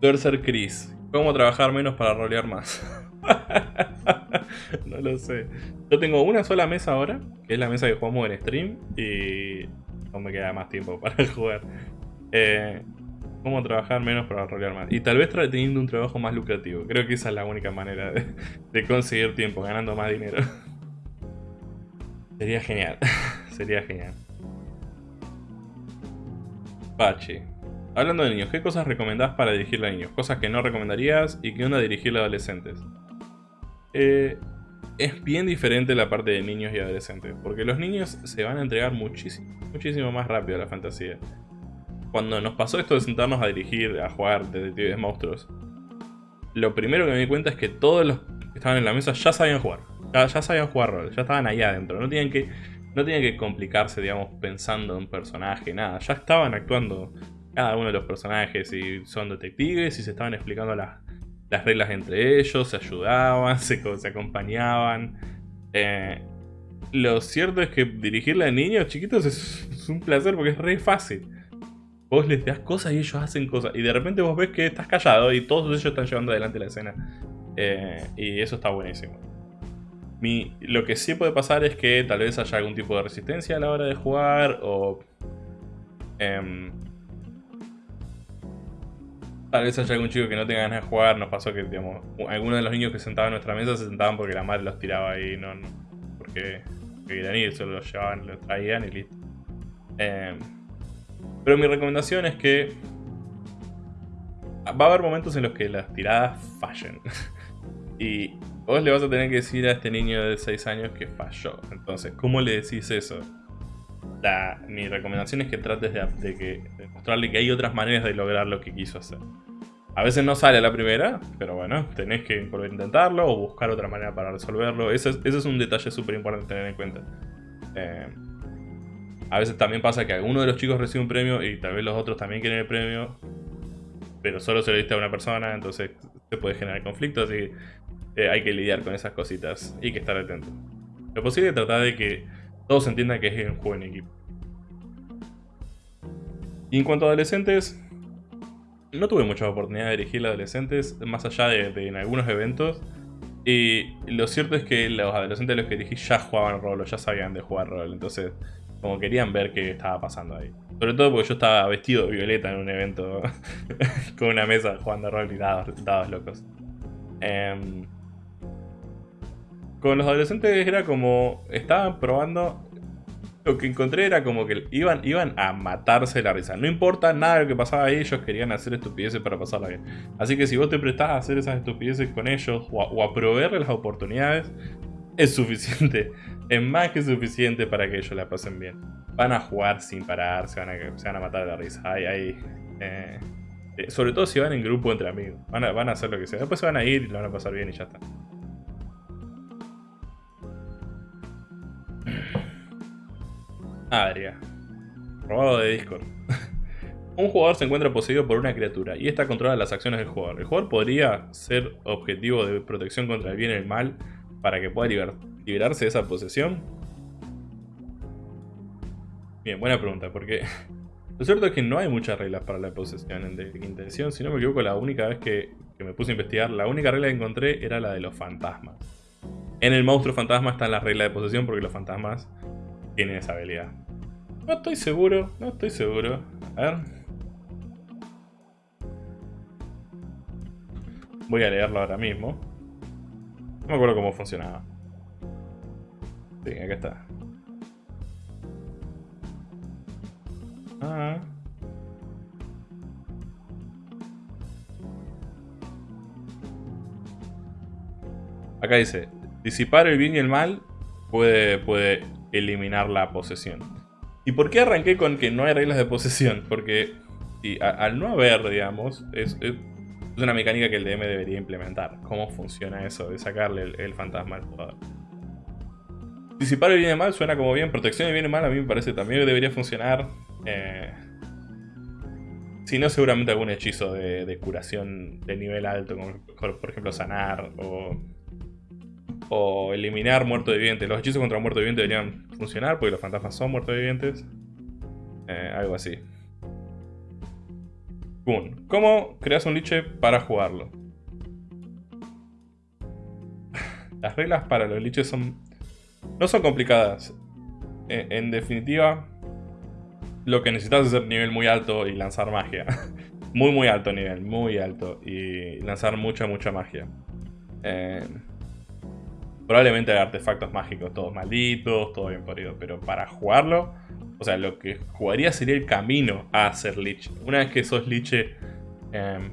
Speaker 1: Tercer Chris. ¿Cómo trabajar menos para rolear más? no lo sé. Yo tengo una sola mesa ahora, que es la mesa que jugamos en stream. Y no me queda más tiempo para jugar. Eh, cómo trabajar menos para rolear más. Y tal vez teniendo un trabajo más lucrativo. Creo que esa es la única manera de, conseguir tiempo, ganando más dinero. Sería genial. Sería genial. Pachi. Hablando de niños, ¿qué cosas recomendás para dirigirle a niños? Cosas que no recomendarías y que onda dirigirle a adolescentes. Eh, es bien diferente la parte de niños y adolescentes, porque los niños se van a entregar muchísimo, muchísimo más rápido a la fantasía cuando nos pasó esto de sentarnos a dirigir, a jugar detectives monstruos, lo primero que me di cuenta es que todos los que estaban en la mesa ya sabían jugar. Ya, sabían jugar rol, ya estaban ahí adentro. No tenían que, no tenían que complicarse, digamos, pensando en un personaje, nada. Ya estaban actuando cada uno de los personajes y son detectives y se estaban explicando las, reglas entre ellos, se ayudaban, se, se acompañaban. Eh, lo cierto es que dirigirle a niños chiquitos es, es un placer porque es re fácil vos les das cosas y ellos hacen cosas. Y de repente vos ves que estás callado y todos ellos están llevando adelante la escena. Eh, y eso está buenísimo. lo que sí puede pasar es que tal vez haya algún tipo de resistencia a la hora de jugar o... Em, tal vez haya algún chico que no tenga ganas de jugar. Nos pasó que, digamos, algunos de los niños que sentaban en nuestra mesa se sentaban porque la madre los tiraba ahí, no, porque querían ir, solo los llevaban, los traían y listo. Eh, pero mi recomendación es que va a haber momentos en los que las tiradas fallen. y vos le vas a tener que decir a este niño de 6 años que falló. Entonces, ¿cómo le decís eso? mi recomendación es que trates de, que, mostrarle que hay otras maneras de lograr lo que quiso hacer. A veces no sale a la primera, pero bueno, tenés que volver a intentarlo o buscar otra manera para resolverlo. Ese es, un detalle súper importante tener en cuenta. Eh, a veces también pasa que alguno de los chicos recibe un premio y tal vez los otros también quieren el premio, pero solo se lo diste a una persona, entonces se puede generar conflictos y eh, hay que lidiar con esas cositas y que estar atento. Lo posible es tratar de que todos entiendan que es un juego equipo. Y en cuanto a adolescentes, no tuve mucha oportunidad de dirigir a adolescentes, más allá de, en algunos eventos. Y lo cierto es que los adolescentes de los que elegí ya jugaban rol o ya sabían de jugar rol. Entonces, como querían ver qué estaba pasando ahí. Sobre todo porque yo estaba vestido de violeta en un evento con una mesa jugando rol y dados, locos. Em, con los adolescentes era como. Estaban probando lo que encontré era como que iban, iban a matarse la risa. No importa nada de lo que pasaba ahí, ellos querían hacer estupideces para pasarla bien. Así que si vos te prestás a hacer esas estupideces con ellos o a, proveerles las oportunidades, es suficiente. Es más que suficiente para que ellos la pasen bien. Van a jugar sin parar, se van a, se van a matar de la risa. Eh, eh, sobre todo si van en grupo entre amigos. Van a, van a hacer lo que sea. Después se van a ir y lo van a pasar bien y ya está. Adria. Robado de Discord. Un jugador se encuentra poseído por una criatura y esta controla las acciones del jugador. El jugador podría ser objetivo de protección contra el bien y el mal para que pueda liberarse de esa posesión. Bien, buena pregunta, porque lo cierto es que no hay muchas reglas para la posesión en de quinta edición. Si no me equivoco, la única vez que, que me puse a investigar, la única regla que encontré era la de los fantasmas. En el monstruo fantasma están las reglas de posesión porque los fantasmas tienen esa habilidad. No estoy seguro, no estoy seguro. A ver. Voy a leerlo ahora mismo. No me acuerdo cómo funcionaba. Sí, acá está. Ah. Acá dice, disipar el bien y el mal puede, puede eliminar la posesión. ¿Y por qué arranqué con que no hay reglas de posesión? Porque al no haber, digamos, es, una mecánica que el DM debería implementar. ¿Cómo funciona eso de sacarle el, fantasma al jugador? Disipar el bien y mal suena como bien. Protección del bien y mal a mí me parece también debería funcionar. Eh, si no, seguramente algún hechizo de, curación de nivel alto, como por ejemplo sanar o, o eliminar muerto viviente. Los hechizos contra muerto viviente deberían funcionar porque los fantasmas son muertos vivientes. Eh, algo así. Boom. ¿Cómo creas un liche para jugarlo? Las reglas para los liches son... No son complicadas. En, en definitiva, lo que necesitas es hacer nivel muy alto y lanzar magia. muy, muy alto nivel, muy alto. Y lanzar mucha, mucha magia. Eh, Probablemente hay artefactos mágicos todos malditos, todo bien podido, pero para jugarlo, o sea, lo que jugaría sería el camino a ser Lich. Una vez que sos Lich, em,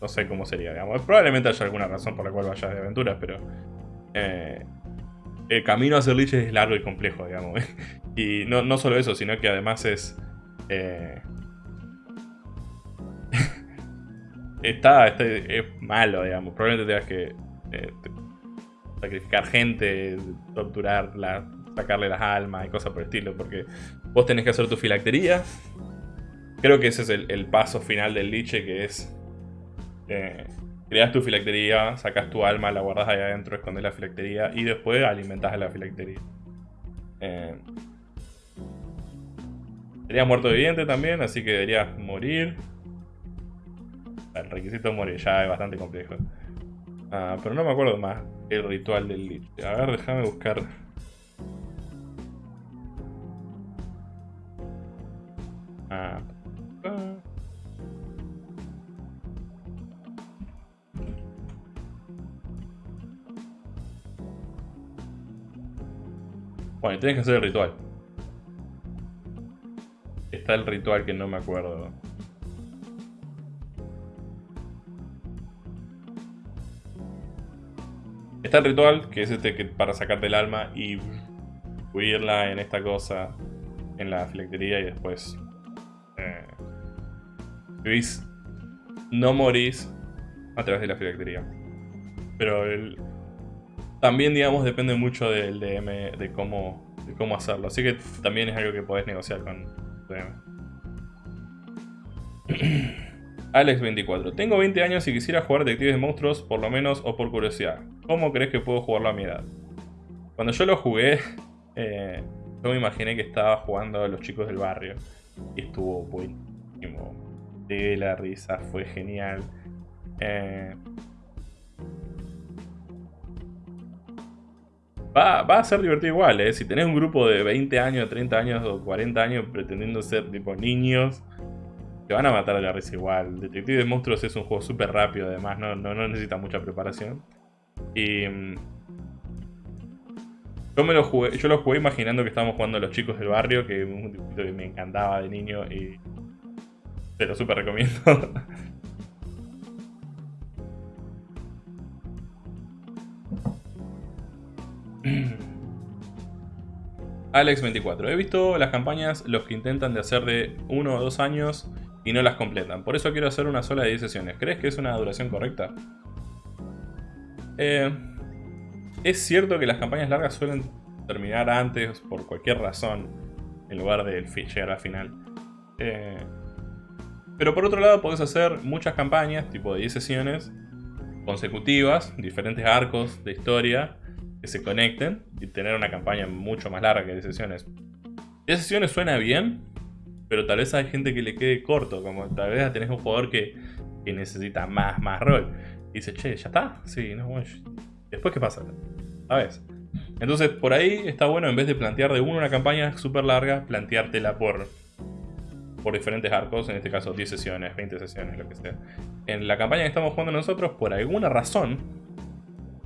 Speaker 1: no sé cómo sería, digamos. Probablemente haya alguna razón por la cual vayas de aventuras, pero eh, el camino a ser Lich es largo y complejo, digamos. y no, no solo eso, sino que además es... Eh, está, está, es malo, digamos. Probablemente tengas que eh, sacrificar gente, torturarla, sacarle las almas y cosas por el estilo, porque vos tenés que hacer tu filactería. Creo que ese es el, paso final del liche, que es... Eh, creas tu filactería, sacas tu alma, la guardas ahí adentro, escondes la filactería y después alimentas a la filactería. Eh, serías muerto viviente también, así que deberías morir. El requisito de morir ya es bastante complejo. Ah, pero no me acuerdo más el ritual del Lich. A ver, déjame buscar. Ah. Bueno, tienes que hacer el ritual. Está el ritual que no me acuerdo. Está el ritual, que es este que para sacarte el alma y huirla en esta cosa, en la filactería y después... Eh, no morís a través de la filactería. Pero el, también, digamos, depende mucho del DM, de cómo, de cómo hacerlo. Así que también es algo que podés negociar con DM. Alex24. Tengo 20 años y quisiera jugar Detectives de Monstruos, por lo menos, o por curiosidad. ¿Cómo crees que puedo jugarlo a mi edad? Cuando yo lo jugué, eh, yo me imaginé que estaba jugando a los chicos del barrio. Y estuvo buenísimo. De la risa, fue genial. Eh, Va, va, a ser divertido igual, ¿eh? Si tenés un grupo de 20 años, 30 años o 40 años pretendiendo ser tipo niños, te van a matar a la risa igual. Detective de Monstruos es un juego súper rápido, además, no, no, no, necesita mucha preparación. Y... Mm, yo, me lo jugué, yo lo jugué imaginando que estábamos jugando a los chicos del barrio, que es un que me encantaba de niño y te lo súper recomiendo. Alex24. He visto las campañas los que intentan de hacer de uno o dos años y no las completan. Por eso quiero hacer una sola de 10 sesiones. ¿Crees que es una duración correcta? Eh, es cierto que las campañas largas suelen terminar antes por cualquier razón en lugar de llegar al final. Eh, pero por otro lado podés hacer muchas campañas, tipo de 10 sesiones, consecutivas, diferentes arcos de historia, que se conecten y tener una campaña mucho más larga que 10 sesiones. 10 sesiones suena bien, pero tal vez hay gente que le quede corto, como tal vez tenés un jugador que, necesita más, más rol. Y dice, che, ¿ya está? Sí, no, bueno, después qué pasa, ¿sabes? Entonces por ahí está bueno en vez de plantear de uno una campaña súper larga, planteártela por por diferentes arcos, en este caso 10 sesiones, 20 sesiones, lo que sea. En la campaña que estamos jugando nosotros, por alguna razón,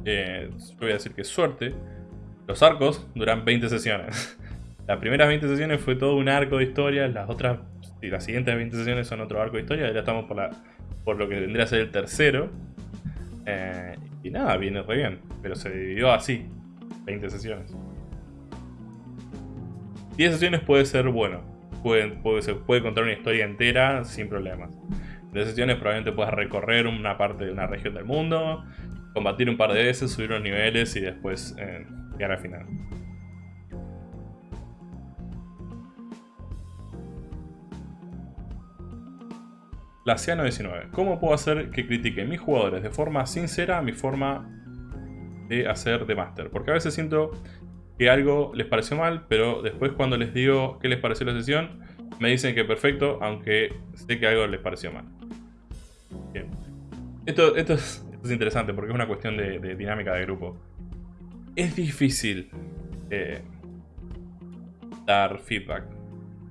Speaker 1: eh, yo voy a decir que suerte, los arcos duran 20 sesiones. Las primeras 20 sesiones fue todo un arco de historia, las otras, y las siguientes 20 sesiones son otro arco de historia, ya estamos por, la, por lo que tendría que ser el tercero. Eh, y nada, viene re bien, pero se dividió así, 20 sesiones. 10 sesiones puede ser bueno, puede, se puede contar una historia entera sin problemas. De sesiones probablemente puedas recorrer una parte de una región del mundo, combatir un par de veces, subir los niveles y después eh, llegar al final. La Ciano 19. ¿Cómo puedo hacer que critiquen mis jugadores de forma sincera mi forma de hacer de Master? Porque a veces siento que algo les pareció mal, pero después cuando les digo qué les pareció la sesión, me dicen que perfecto, aunque sé que algo les pareció mal. Bien. Esto, esto, es, interesante porque es una cuestión de, dinámica de grupo. Es difícil eh, dar feedback.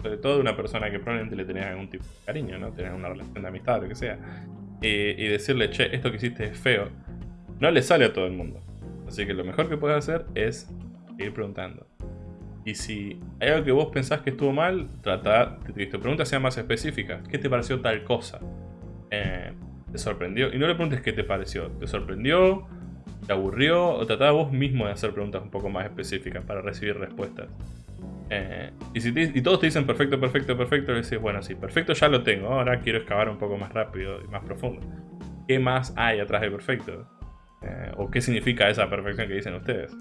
Speaker 1: Sobre todo de una persona que probablemente le tenés algún tipo de cariño, ¿no? Tenés una relación de amistad, lo que sea. y decirle, che, esto que hiciste es feo. No le sale a todo el mundo. Así que lo mejor que puedes hacer es ir preguntando. Y si hay algo que vos pensás que estuvo mal, trata de que tu pregunta sea más específica. ¿Qué te pareció tal cosa? Eh, ¿Te sorprendió? Y no le preguntes qué te pareció. ¿Te sorprendió? ¿Te aburrió? O trata vos mismo de hacer preguntas un poco más específicas para recibir respuestas. Eh, y, si y todos te dicen perfecto, perfecto, perfecto, le decís, bueno, sí, perfecto ya lo tengo, ahora quiero excavar un poco más rápido y más profundo. ¿Qué más hay atrás de perfecto? Eh, ¿O qué significa esa perfección que dicen ustedes?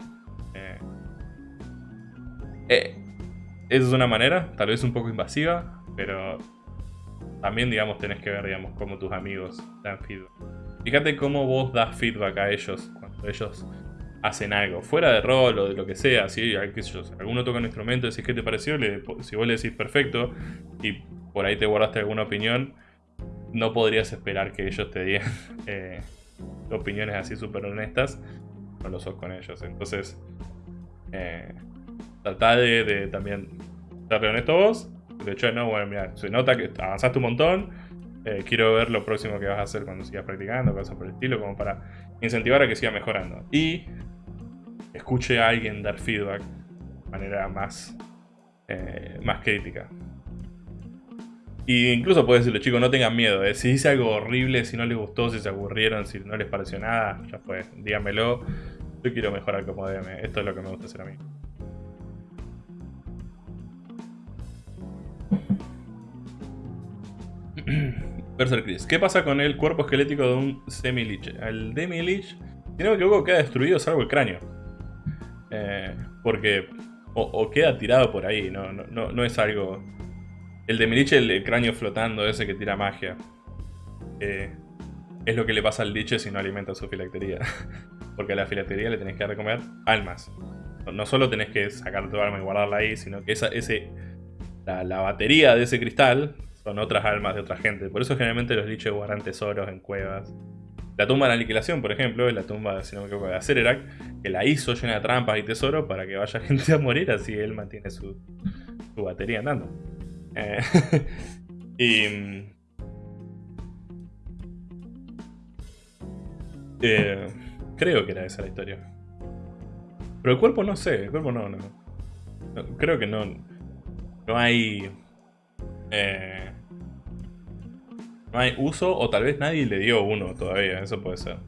Speaker 1: Eh, esa es una manera, tal vez un poco invasiva, pero también, digamos, tenés que ver, digamos, cómo tus amigos dan feedback. Fíjate cómo vos das feedback a ellos cuando ellos hacen algo, fuera de rol o de lo que sea, si alguno toca un instrumento, decís qué te pareció, si vos le decís perfecto y por ahí te guardaste alguna opinión, no podrías esperar que ellos te digan eh, opiniones así súper honestas, no lo sos con ellos. Entonces, eh, Tratá de, también ser honesto vos. De hecho, no, bueno, mira, se nota que avanzaste un montón. Eh, quiero ver lo próximo que vas a hacer cuando sigas practicando, cosas por el estilo, como para incentivar a que siga mejorando. Y escuche a alguien dar feedback de manera más, eh, más crítica. Y incluso puedes decirle, chicos, no tengan miedo. Eh. Si dice algo horrible, si no les gustó, si se aburrieron, si no les pareció nada, ya fue. Díganmelo. Yo quiero mejorar como DM. Esto es lo que me gusta hacer a mí. Berser Chris. ¿Qué pasa con el cuerpo esquelético de un semi-lich? El demi-lich, si no me equivoco, queda destruido salvo el cráneo. Eh, porque... O, queda tirado por ahí, no, no, no, es algo... El demi-lich, el, cráneo flotando, ese que tira magia. Eh, es lo que le pasa al liche si no alimenta su filactería. porque a la filactería le tenés que dar de comer almas. No, solo tenés que sacar tu alma y guardarla ahí, sino que esa, ese, la, la batería de ese cristal son otras almas de otra gente. Por eso generalmente los liches guardan tesoros en cuevas. La tumba de la aniquilación, por ejemplo, es la tumba, si no me equivoco, de Acererac, que la hizo llena de trampas y tesoros para que vaya gente a morir, así él mantiene su, su batería andando. Eh, y... Eh, creo que era esa la historia. Pero el cuerpo no sé, el cuerpo no, no. creo que no. No hay. Eh, no hay uso o tal vez nadie le dio uno todavía, eso puede ser.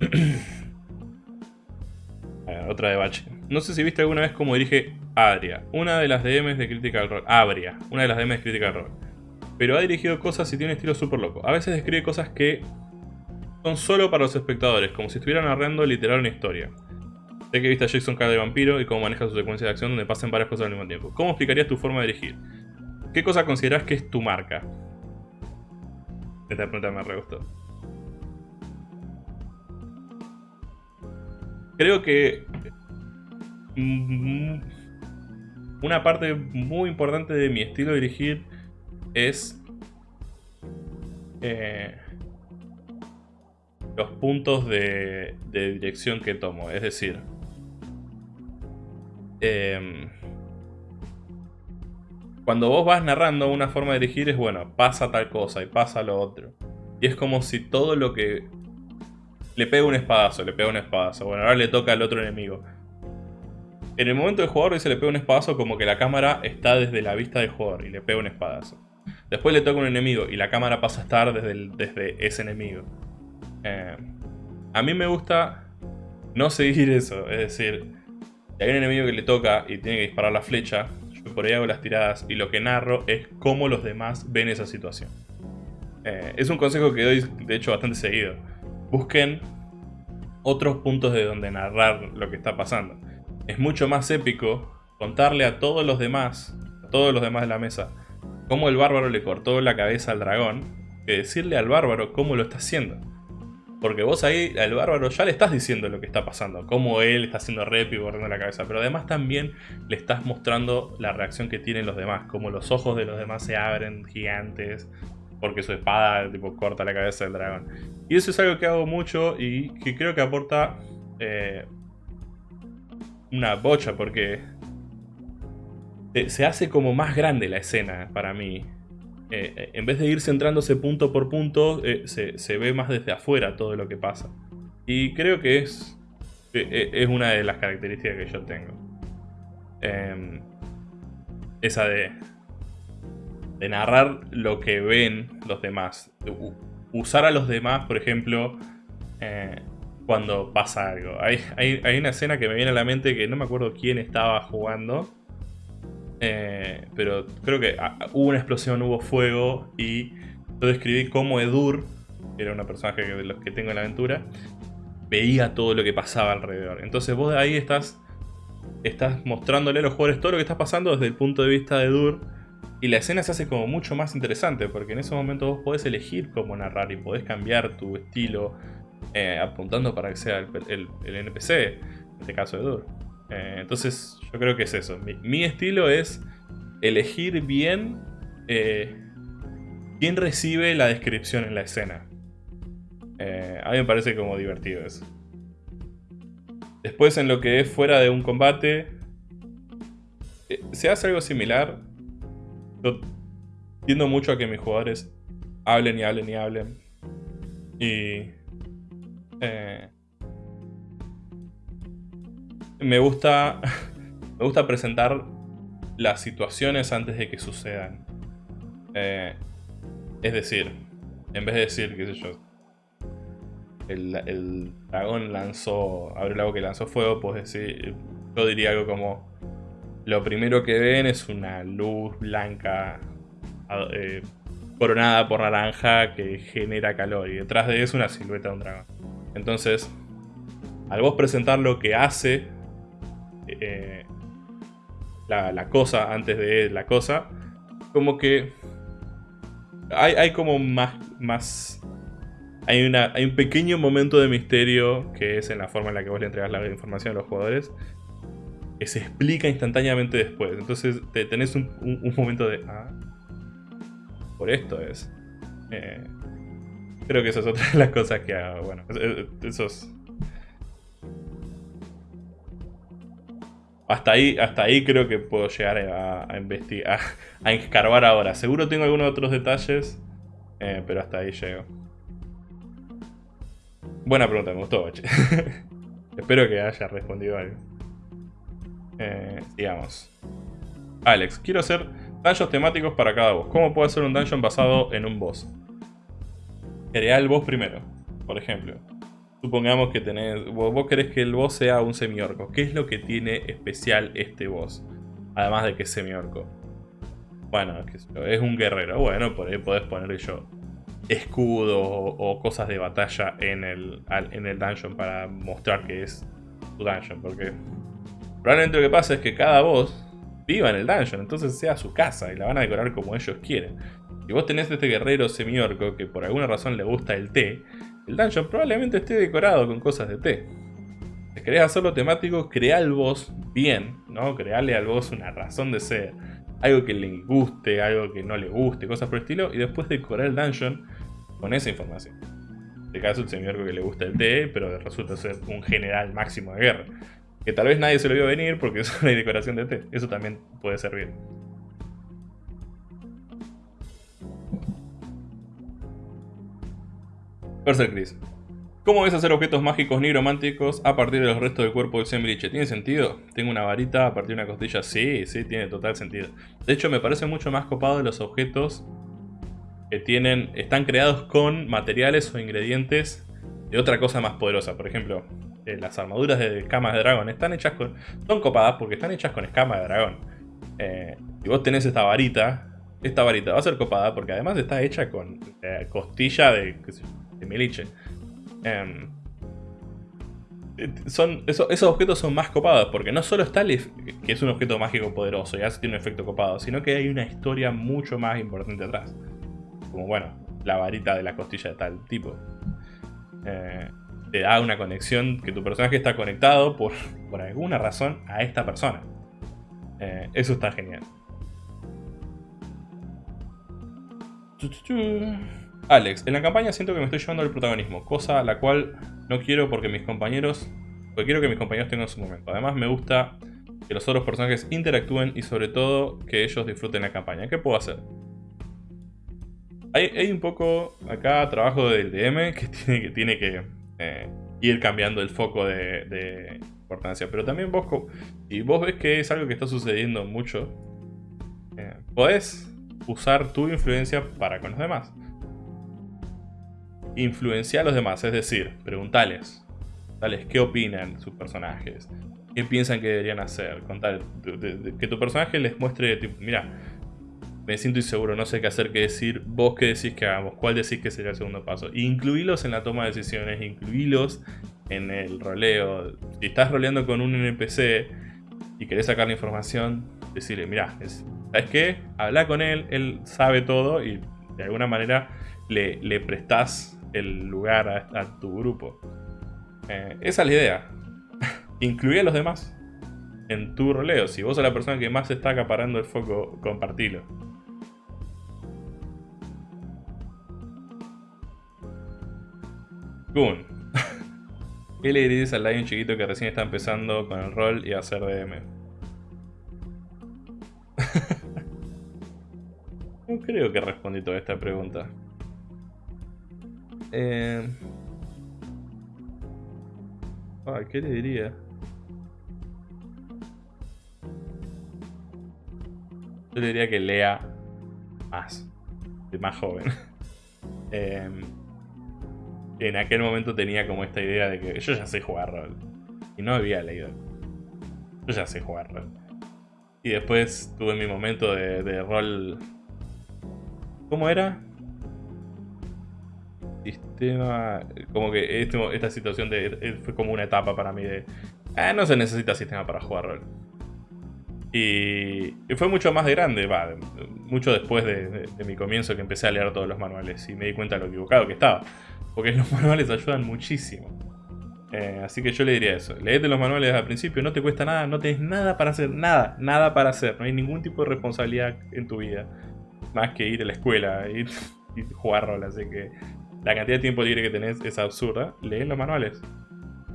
Speaker 1: otra de. No sé si viste alguna vez cómo dirige Adria, una de las DMs de Critical Role. Abria, una de las DMs de Critical Role. Pero ha dirigido cosas y tiene un estilo súper loco. A veces describe cosas que son solo para los espectadores, como si estuvieran narrando literal una historia. Sé que viste a Jackson cara de vampiro y cómo maneja su secuencia de acción donde pasan varias cosas al mismo tiempo. ¿Cómo explicarías tu forma de dirigir? ¿Qué cosa consideras que es tu marca? Esta pregunta me re gustó. Creo que mm, una parte muy importante de mi estilo de dirigir es eh, los puntos de, dirección que tomo. Es decir, em, cuando vos vas narrando una forma de dirigir es bueno, pasa tal cosa y pasa lo otro. Y es como si todo lo que... Le pega un espadazo, le pega un espadazo. Bueno, ahora le toca al otro enemigo. En el momento del jugador dice le pega un espadazo como que la cámara está desde la vista del jugador y le pega un espadazo. Después le toca un enemigo y la cámara pasa a estar desde, ese enemigo. Eh, a mí me gusta no seguir eso, es decir, hay un enemigo que le toca y tiene que disparar la flecha, yo por ahí hago las tiradas y lo que narro es cómo los demás ven esa situación. Eh, es un consejo que doy, de hecho, bastante seguido. Busquen otros puntos de donde narrar lo que está pasando. Es mucho más épico contarle a todos los demás, a todos los demás de la mesa, cómo el bárbaro le cortó la cabeza al dragón, que decirle al bárbaro cómo lo está haciendo. Porque vos ahí al bárbaro ya le estás diciendo lo que está pasando, cómo él está haciendo rep y borrando la cabeza, pero además también le estás mostrando la reacción que tienen los demás, como los ojos de los demás se abren gigantes, porque su espada tipo corta la cabeza del dragón. Y eso es algo que hago mucho y que creo que aporta eh, una bocha, porque se hace como más grande la escena para mí. Eh, eh, en vez de ir centrándose punto por punto, eh, se, ve más desde afuera todo lo que pasa. Y creo que es, es una de las características que yo tengo. Em, esa de, de narrar lo que ven los demás. usar a los demás, por ejemplo, cuando pasa algo. Hay, hay una escena que me viene a la mente que no me acuerdo quién estaba jugando eh, pero creo que ah, hubo una explosión, hubo fuego y yo describí cómo Edur, que era una personaje de los que tengo en la aventura, veía todo lo que pasaba alrededor. Entonces vos de ahí estás, estás mostrándole a los jugadores todo lo que está pasando desde el punto de vista de Edur. Y la escena se hace como mucho más interesante porque en ese momento vos podés elegir cómo narrar y podés cambiar tu estilo eh, apuntando para que sea el, NPC, en este caso Edur. Eh, entonces yo creo que es eso. Mi, estilo es elegir bien eh, quién recibe la descripción en la escena. Eh, a mí me parece como divertido eso. Después en lo que es fuera de un combate, se hace algo similar. Yo tiendo mucho a que mis jugadores hablen y hablen y hablen. Y me gusta, me gusta presentar las situaciones antes de que sucedan. Eh, es decir, en vez de decir, qué sé yo, el, dragón lanzó, abrió el agua que lanzó fuego, pues decir, yo diría algo como, lo primero que ven es una luz blanca eh, coronada por naranja que genera calor y detrás de eso una silueta de un dragón. Entonces, al vos presentar lo que hace eh, la, cosa antes de la cosa, como que hay, como más, más hay, una, hay un pequeño momento de misterio que es en la forma en la que vos le entregas la información a los jugadores que se explica instantáneamente después. Entonces te, tenés un, momento de... Ah, por esto es. Eh, Creo que esa es otra de las cosas que hago. Bueno, esos... Hasta ahí, hasta ahí creo que puedo llegar a, investigar, a, escarbar ahora. Seguro tengo algunos otros detalles, eh, pero hasta ahí llego. Buena pregunta, me gustó, Espero que haya respondido algo. Eh, digamos. Alex, quiero hacer dungeons temáticos para cada boss. ¿Cómo puedo hacer un dungeon basado en un boss? Crea el boss primero, por ejemplo. Supongamos que tenés, vos, querés que el boss sea un semiorco. ¿Qué es lo que tiene especial este boss? Además de que es semiorco. Bueno, es un guerrero. Bueno, por ahí podés poner yo escudo o, cosas de batalla en el, en el dungeon para mostrar que es tu dungeon. Porque probablemente lo que pasa es que cada boss viva en el dungeon, entonces sea su casa y la van a decorar como ellos quieren. Si vos tenés este guerrero semiorco que por alguna razón le gusta el té, el dungeon probablemente esté decorado con cosas de té. Si querés hacerlo temático, crea el boss bien, ¿no? Crearle al boss una razón de ser. Algo que le guste, algo que no le guste, cosas por el estilo. Y después decorar el dungeon con esa información. En este caso, el semiorco que le gusta el té, pero resulta ser un general máximo de guerra. Que tal vez nadie se lo vio venir porque es una decoración de té. Eso también puede servir. Berser Chris. ¿Cómo ves hacer objetos mágicos nigrománticos a partir de los restos del cuerpo del Sembriche? ¿Tiene sentido? Tengo una varita a partir de una costilla. Sí, sí, tiene total sentido. De hecho, me parece mucho más copado de los objetos que tienen, están creados con materiales o ingredientes de otra cosa más poderosa. Por ejemplo, eh, las armaduras de escamas de dragón están hechas con... Son copadas porque están hechas con escamas de dragón. Eh, y vos tenés esta varita, esta varita va a ser copada porque además está hecha con eh, costilla de, de meliche. Em, son, esos objetos son más copados porque no solo está que es un objeto mágico poderoso y hace tiene un efecto copado, sino que hay una historia mucho más importante atrás. Como bueno, la varita de la costilla de tal tipo. Eh, te da una conexión que tu personaje está conectado por, por alguna razón a esta persona. Eh, eso está genial. Alex, en la campaña siento que me estoy llevando el protagonismo, cosa a la cual no quiero porque mis compañeros... Porque quiero que mis compañeros tengan su momento. Además me gusta que los otros personajes interactúen y sobre todo que ellos disfruten la campaña. ¿Qué puedo hacer? Hay, un poco acá trabajo del DM que tiene que, eh, ir cambiando el foco de, importancia. Pero también vos, si vos ves que es algo que está sucediendo mucho, eh, podés usar tu influencia para con los demás influenciar a los demás, es decir, preguntarles, tales qué opinan sus personajes, qué piensan que deberían hacer, contar, que tu personaje les muestre, tipo, mira, me siento inseguro, no sé qué hacer, qué decir, vos qué decís que hagamos, cuál decís que sería el segundo paso. incluílos en la toma de decisiones, incluílos en el roleo. Si estás roleando con un NPC y querés sacar la información, decirle, mira, ¿sabes qué? Habla con él, él sabe todo y de alguna manera le, le prestás el lugar a, tu grupo. Eh, esa es la idea. Incluye a los demás en tu roleo. Si vos sos la persona que más está acaparando el foco, compartilo. Goon. ¿Qué le dirías al un chiquito que recién está empezando con el rol y a hacer DM? no creo que respondí toda esta pregunta. Eh... ¿qué le diría? Yo le diría que lea más, de más joven. Em, en aquel momento tenía como esta idea de que yo ya sé jugar rol. Y no había leído. Yo ya sé jugar rol. Y después tuve mi momento de rol... ¿Cómo era? Sistema. Como que este, esta situación de, fue como una etapa para mí de. Ah, no se necesita sistema para jugar rol. Y, fue mucho más grande, va, mucho después de, mi comienzo que empecé a leer todos los manuales y me di cuenta de lo equivocado que estaba. Porque los manuales ayudan muchísimo. Eh, así que yo le diría eso. Leete los manuales al principio, no te cuesta nada, no tienes nada para hacer, nada, nada para hacer. No hay ningún tipo de responsabilidad en tu vida. Más que ir a la escuela y, y jugar rol, así que la cantidad de tiempo libre que tenés es absurda, leen los manuales.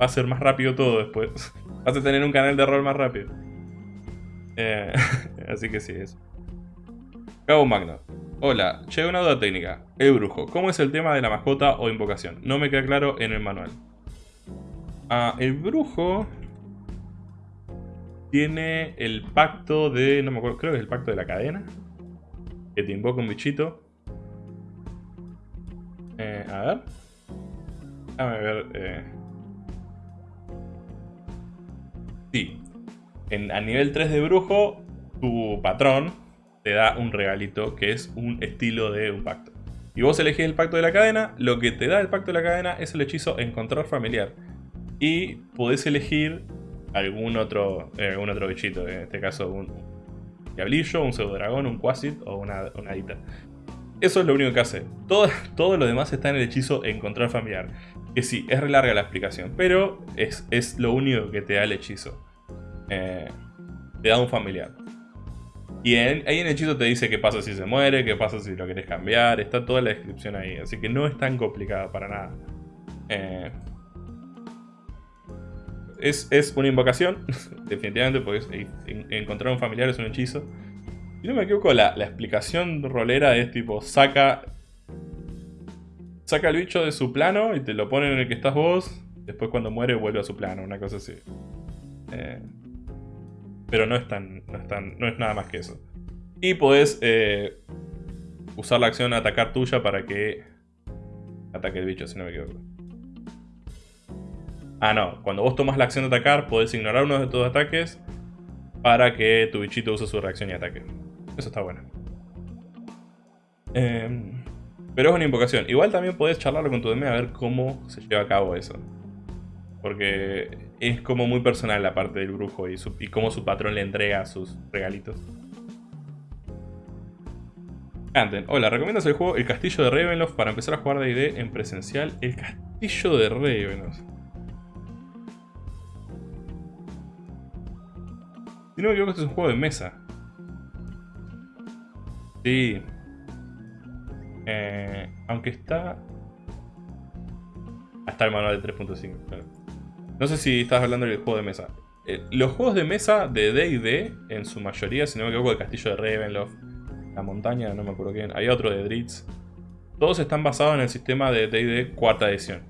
Speaker 1: Va a ser más rápido todo después. Vas a tener un canal de rol más rápido. Eh, así que sí, eso. Cabo Magno. Hola, che, una duda técnica. El brujo, ¿cómo es el tema de la mascota o invocación? No me queda claro en el manual. Ah, el brujo tiene el pacto de... no me acuerdo, creo que es el pacto de la cadena. Que te invoca un bichito. Eh, a ver. Déjame ver. Eh. Sí. En, a nivel 3 de brujo, tu patrón te da un regalito que es un estilo de un pacto. Y vos elegís el pacto de la cadena, lo que te da el pacto de la cadena es el hechizo encontrar familiar. Y podés elegir algún otro, eh, algún otro bichito, en este caso un diablillo, un pseudo dragón, un quasit o una, una hadita. Eso es lo único que hace. Todo, todo lo demás está en el hechizo encontrar familiar. Que sí, es re larga la explicación, pero es, es lo único que te da el hechizo. Eh, te da un familiar. Y ahí en el hechizo te dice qué pasa si se muere, qué pasa si lo querés cambiar. Está toda la descripción ahí, así que no es tan complicada para nada. Eh, es, es, una invocación, definitivamente, porque encontrar un familiar es un hechizo. Si no me equivoco, la, explicación rolera es tipo, saca... Saca el bicho de su plano y te lo pone en el que estás vos. Después cuando muere vuelve a su plano, una cosa así. Eh, pero no es, tan, no, es tan, no es nada más que eso. Y podés eh, usar la acción atacar tuya para que ataque el bicho, si no me equivoco. Ah, no. Cuando vos tomas la acción de atacar, podés ignorar uno de tus ataques para que tu bichito use su reacción y ataque. Eso está bueno. Em, pero es una invocación. Igual también podés charlarlo con tu DM a ver cómo se lleva a cabo eso. Porque es como muy personal la parte del brujo y, cómo su patrón le entrega sus regalitos. Canten. Hola, ¿recomiendas el juego El Castillo de Ravenloft para empezar a jugar D&D en presencial? El Castillo de Ravenloft. Si no me equivoco, este es un juego de mesa. Sí. Eh, aunque está... Hasta el manual de 3.5, No sé si estás hablando del juego de mesa. Eh, los juegos de mesa de D&D, en su mayoría, si no me equivoco, el castillo de Ravenloft, la montaña, no me acuerdo quién, hay otro de Dritz. Todos están basados en el sistema de D&D cuarta edición.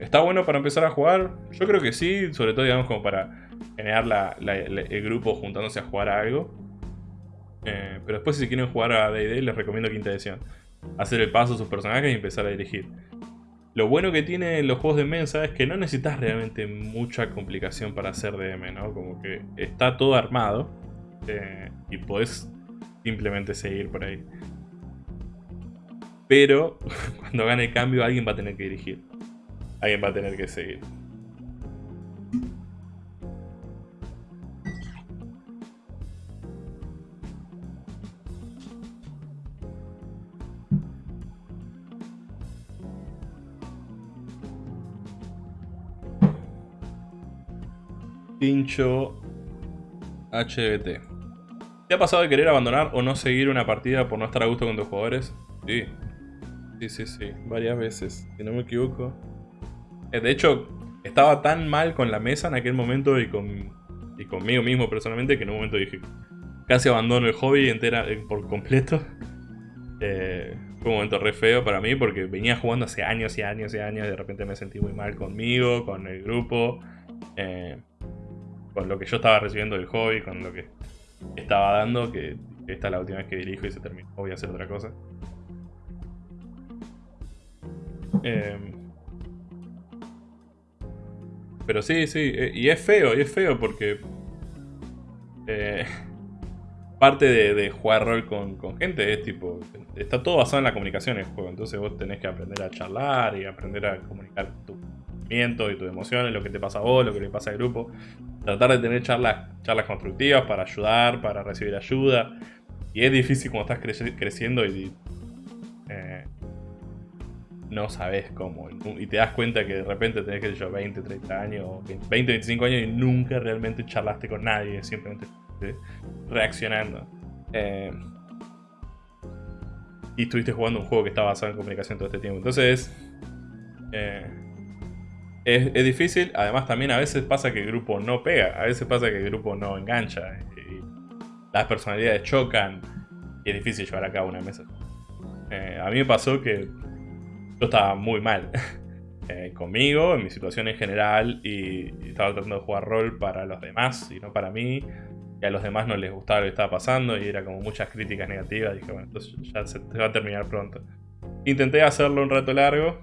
Speaker 1: ¿Está bueno para empezar a jugar? Yo creo que sí, sobre todo digamos como para generar el grupo juntándose a jugar a algo. Eh, pero después si quieren jugar a D&D les recomiendo quinta edición. Hacer el paso a sus personajes y empezar a dirigir. Lo bueno que tienen los juegos de mesa es que no necesitas realmente mucha complicación para hacer DM, ¿no? Como que está todo armado eh, y podés simplemente seguir por ahí. Pero cuando gane el cambio alguien va a tener que dirigir. Alguien va a tener que seguir. Pincho HBT. ¿Te ha pasado de querer abandonar o no seguir una partida por no estar a gusto con tus jugadores? Sí. Sí, sí, sí. Varias veces. Si no me equivoco. Eh, de hecho, estaba tan mal con la mesa en aquel momento y, con, y conmigo mismo personalmente que en un momento dije casi abandono el hobby entera eh, por completo. Eh, fue un momento re feo para mí porque venía jugando hace años y años y años y de repente me sentí muy mal conmigo, con el grupo. Eh, con lo que yo estaba recibiendo del hobby, con lo que estaba dando, que esta es la última vez que dirijo y se terminó, voy a hacer otra cosa. Em, pero sí, sí, eh, y es feo, y es feo porque eh, parte de, jugar rol con, con, gente es tipo, está todo basado en la comunicación en el juego, entonces vos tenés que aprender a charlar y aprender a comunicar tu y tus emociones, lo que te pasa a vos, lo que le pasa al grupo. Tratar de tener charlas, charlas constructivas para ayudar, para recibir ayuda. Y es difícil cuando estás creciendo y eh, no sabes cómo. Y te das cuenta que de repente tenés, que yo, 20, 30 años, 20, 25 años y nunca realmente charlaste con nadie, simplemente reaccionando. Eh, y estuviste jugando un juego que está basado en comunicación todo este tiempo. Entonces, eh, es, es, difícil. Además, también a veces pasa que el grupo no pega, a veces pasa que el grupo no engancha. Y las personalidades chocan y es difícil llevar a cabo una mesa. Eh, a mí me pasó que yo estaba muy mal eh, conmigo, en mi situación en general, y, estaba tratando de jugar rol para los demás y no para mí. Y a los demás no les gustaba lo que estaba pasando y era como muchas críticas negativas. Dije, bueno, entonces ya se, va a terminar pronto. Intenté hacerlo un rato largo.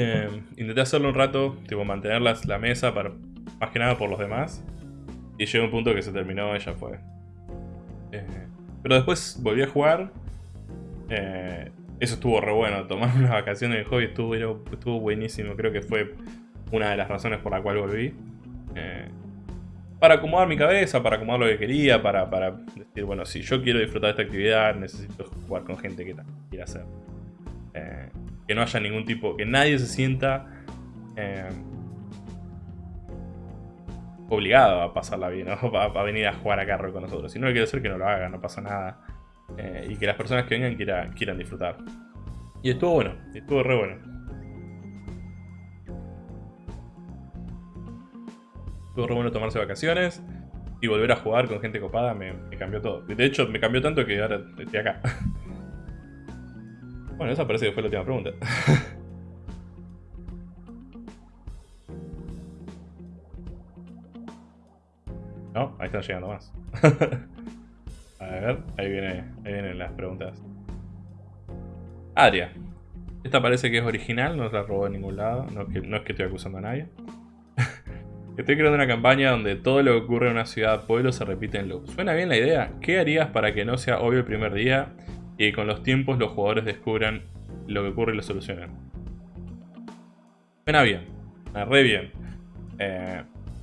Speaker 1: Eh, intenté hacerlo un rato, tipo mantener la, mesa para, más que nada por los demás. Y llegó un punto que se terminó y ya fue. Eh, pero después volví a jugar. Eh, eso estuvo re bueno. Tomar unas vacaciones de hobby estuvo, estuvo buenísimo. Creo que fue una de las razones por la cual volví. Eh, para acomodar mi cabeza, para acomodar lo que quería, para, para, decir, bueno, si yo quiero disfrutar de esta actividad, necesito jugar con gente que quiera hacer. Que no haya ningún tipo, que nadie se sienta obligado a pasarla bien, ¿no? a, venir a jugar a rol con nosotros. Si no quiere hacer que no lo haga, no pasa nada. Eh, y que las personas que vengan quieran, quieran disfrutar. Y estuvo bueno, estuvo re bueno. Estuvo re bueno tomarse vacaciones y volver a jugar con gente copada me, me cambió todo. De hecho, me cambió tanto que ahora estoy acá. bueno, esa parece que fue la última pregunta. No, ahí están llegando más. a ver, ahí, viene, ahí vienen las preguntas. Adria. Esta parece que es original, no se la robó en ningún lado. No es que, no estoy acusando a nadie. Estoy creando una campaña donde todo lo que ocurre en una ciudad pueblo se repite en loop. ¿Suena bien la idea? ¿Qué harías para que no sea obvio el primer día y con los tiempos los jugadores descubran lo que ocurre y lo solucionen? Suena bien, suena re bien. Eh,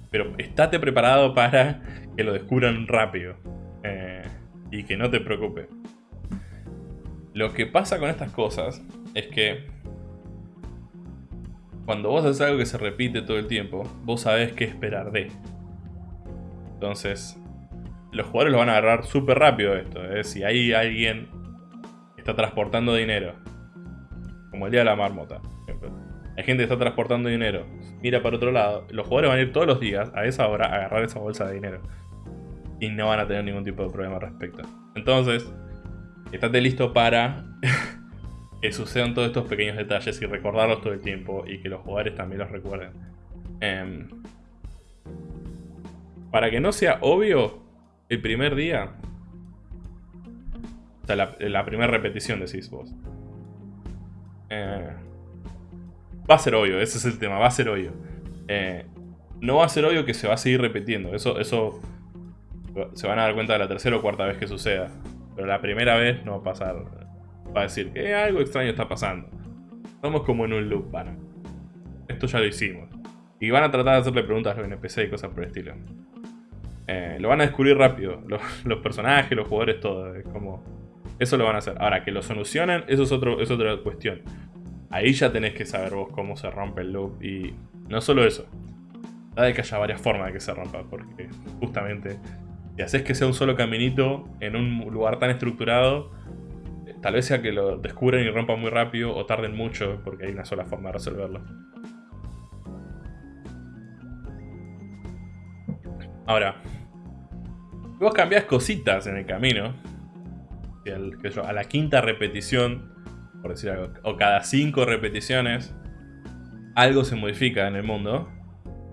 Speaker 1: pero estate preparado para que lo descubran rápido. Eh, y que no te preocupe. Lo que pasa con estas cosas es que cuando vos haces algo que se repite todo el tiempo, vos sabés qué esperar de. Entonces, los jugadores lo van a agarrar súper rápido esto. ¿eh? Si hay alguien está transportando dinero, como el día de la marmota, por ejemplo hay gente que está transportando dinero, mira para otro lado, los jugadores van a ir todos los días a esa hora a agarrar esa bolsa de dinero. Y no van a tener ningún tipo de problema al respecto. Entonces, estate listo para que sucedan todos estos pequeños detalles y recordarlos todo el tiempo y que los jugadores también los recuerden. Em, para que no sea obvio, el primer día, o sea, la, primera repetición decís vos. Eh, Va a ser obvio, ese es el tema, va a ser obvio. Eh, no va a ser obvio que se va a seguir repitiendo. Eso, eso se van a dar cuenta de la tercera o cuarta vez que suceda. Pero la primera vez no va a pasar. Va a decir que algo extraño está pasando. Estamos como en un loop, van. Esto ya lo hicimos. Y van a tratar de hacerle preguntas a los NPC y cosas por el estilo. Eh, lo van a descubrir rápido. Los, personajes, los jugadores, todo. como... Eso lo van a hacer. Ahora, que lo solucionen, eso es, otro, es otra cuestión. Ahí ya tenés que saber vos cómo se rompe el loop. Y no solo eso. Da de que haya varias formas de que se rompa. Porque justamente si haces que sea un solo caminito en un lugar tan estructurado, tal vez sea que lo descubren y rompan muy rápido o tarden mucho porque hay una sola forma de resolverlo. Ahora, vos cambiás cositas en el camino, a la quinta repetición por decir algo, o cada cinco repeticiones, algo se modifica en el mundo.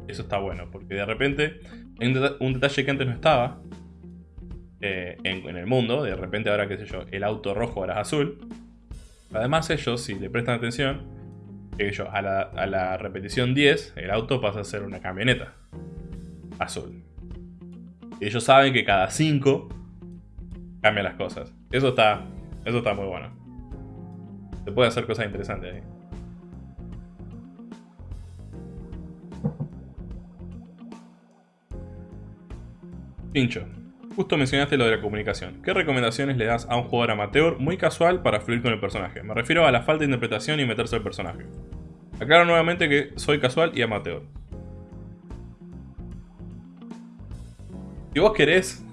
Speaker 1: Eso está bueno, porque de repente hay un, detalle que antes no estaba eh, en, el mundo. De repente ahora, qué sé yo, el auto rojo ahora es azul. Además ellos, si le prestan atención, que yo, a la, a la repetición 10, el auto pasa a ser una camioneta azul. Ellos saben que cada 5 cambian las cosas. Eso está, eso está muy bueno. Se puede hacer cosas interesantes ahí. Pincho, justo mencionaste lo de la comunicación. ¿Qué recomendaciones le das a un jugador amateur muy casual para fluir con el personaje? Me refiero a la falta de interpretación y meterse al personaje. Aclaro nuevamente que soy casual y amateur. Si vos querés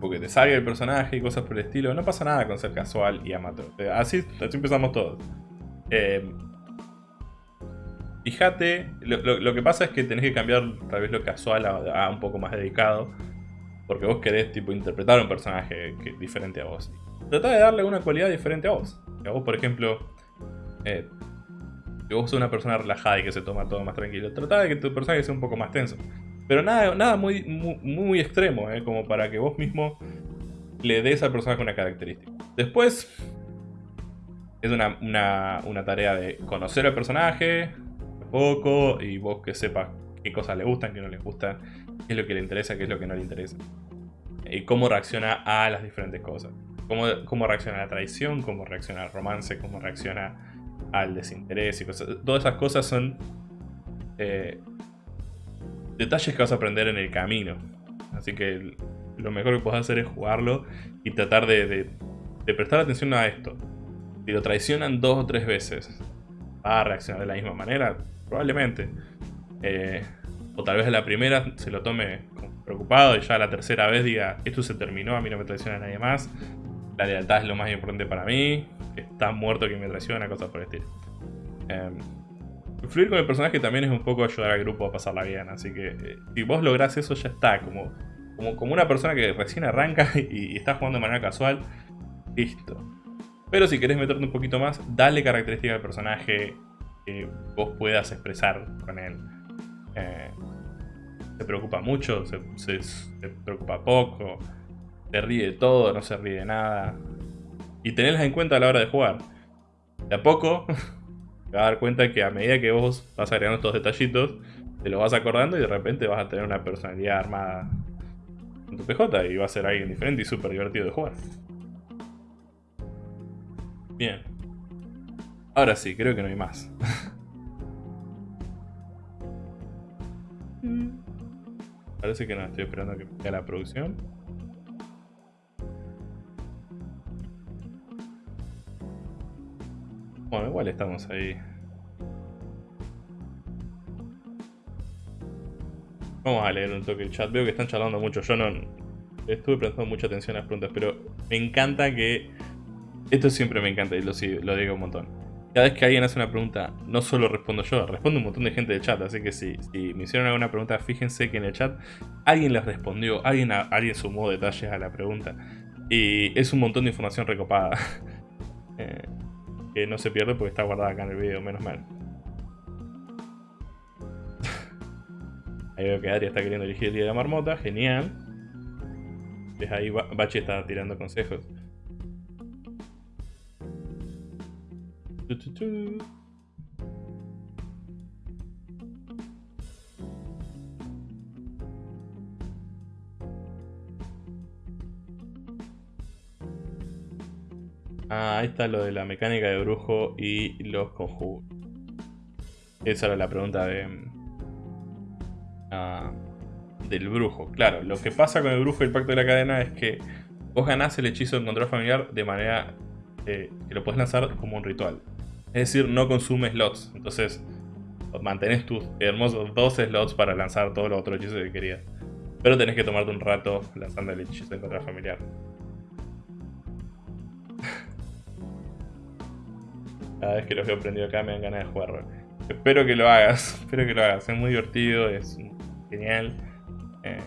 Speaker 1: tipo que te salga el personaje y cosas por el estilo. No pasa nada con ser casual y amateur. Así, así empezamos todos. Eh, fíjate, lo, que pasa es que tenés que cambiar tal vez lo casual a, un poco más dedicado. Porque vos querés tipo interpretar un personaje diferente a vos. Trata de darle una cualidad diferente a vos. A vos, por ejemplo, eh, si vos sos una persona relajada y que se toma todo más tranquilo, trata de que tu personaje sea un poco más tenso. Pero nada, nada muy, muy, extremo, ¿eh? como para que vos mismo le des al personaje una característica. Después, es una, una, tarea de conocer al personaje un poco y vos que sepas qué cosas le gustan, qué no le gustan, qué es lo que le interesa, qué es lo que no le interesa. Y cómo reacciona a las diferentes cosas. Cómo, cómo reacciona a la traición, cómo reacciona al romance, cómo reacciona al desinterés y cosas. Todas esas cosas son eh, detalles que vas a aprender en el camino. Así que lo mejor que puedes hacer es jugarlo y tratar de, prestar atención a esto. Si lo traicionan dos o tres veces, ¿va a reaccionar de la misma manera? Probablemente. Eh, o tal vez a la primera se lo tome preocupado y ya la tercera vez diga, esto se terminó, a mí no me traiciona nadie más. La lealtad es lo más importante para mí. Está muerto que me traiciona, cosas por el estilo. Eh, Fluir con el personaje también es un poco ayudar al grupo a pasarla bien, así que eh, si vos lográs eso ya está, como, como, una persona que recién arranca y, está jugando de manera casual, listo. Pero si querés meterte un poquito más, dale características al personaje que vos puedas expresar con él. Eh, se preocupa mucho, se, se, preocupa poco, se ríe de todo, no se ríe de nada. Y tenerlas en cuenta a la hora de jugar. De a poco te vas a dar cuenta que a medida que vos vas agregando estos detallitos, te lo vas acordando y de repente vas a tener una personalidad armada en tu PJ y va a ser alguien diferente y súper divertido de jugar. Bien. Ahora sí, creo que no hay más. Parece que no, estoy esperando a que vea la producción. Bueno, igual estamos ahí. Vamos a leer un toque el chat. Veo que están charlando mucho. Yo no estuve prestando mucha atención a las preguntas, pero me encanta que... Esto siempre me encanta y lo, lo digo un montón. Cada vez que alguien hace una pregunta, no solo respondo yo, responde un montón de gente del chat. Así que si, me hicieron alguna pregunta, fíjense que en el chat alguien les respondió, alguien, alguien sumó detalles a la pregunta. Y es un montón de información recopada. eh, que no se pierde porque está guardada acá en el video, menos mal. Ahí veo que Ari está queriendo elegir el día de la marmota, genial. Desde ahí Bachi está tirando consejos. Ah, ahí está lo de la mecánica de brujo y los conjuros. Esa era la pregunta de... Ah, del brujo. Claro, lo que pasa con el brujo y el pacto de la cadena es que vos ganás el hechizo de control familiar de manera eh, que lo puedes lanzar como un ritual. Es decir, no consume slots. Entonces, mantenés tus hermosos dos slots para lanzar todos los otros hechizos que querías. Pero tenés que tomarte un rato lanzando el hechizo de control familiar. Cada vez que los veo prendido acá me dan ganas de jugar Espero que lo hagas, espero que lo hagas. Es muy divertido, es genial. Eh,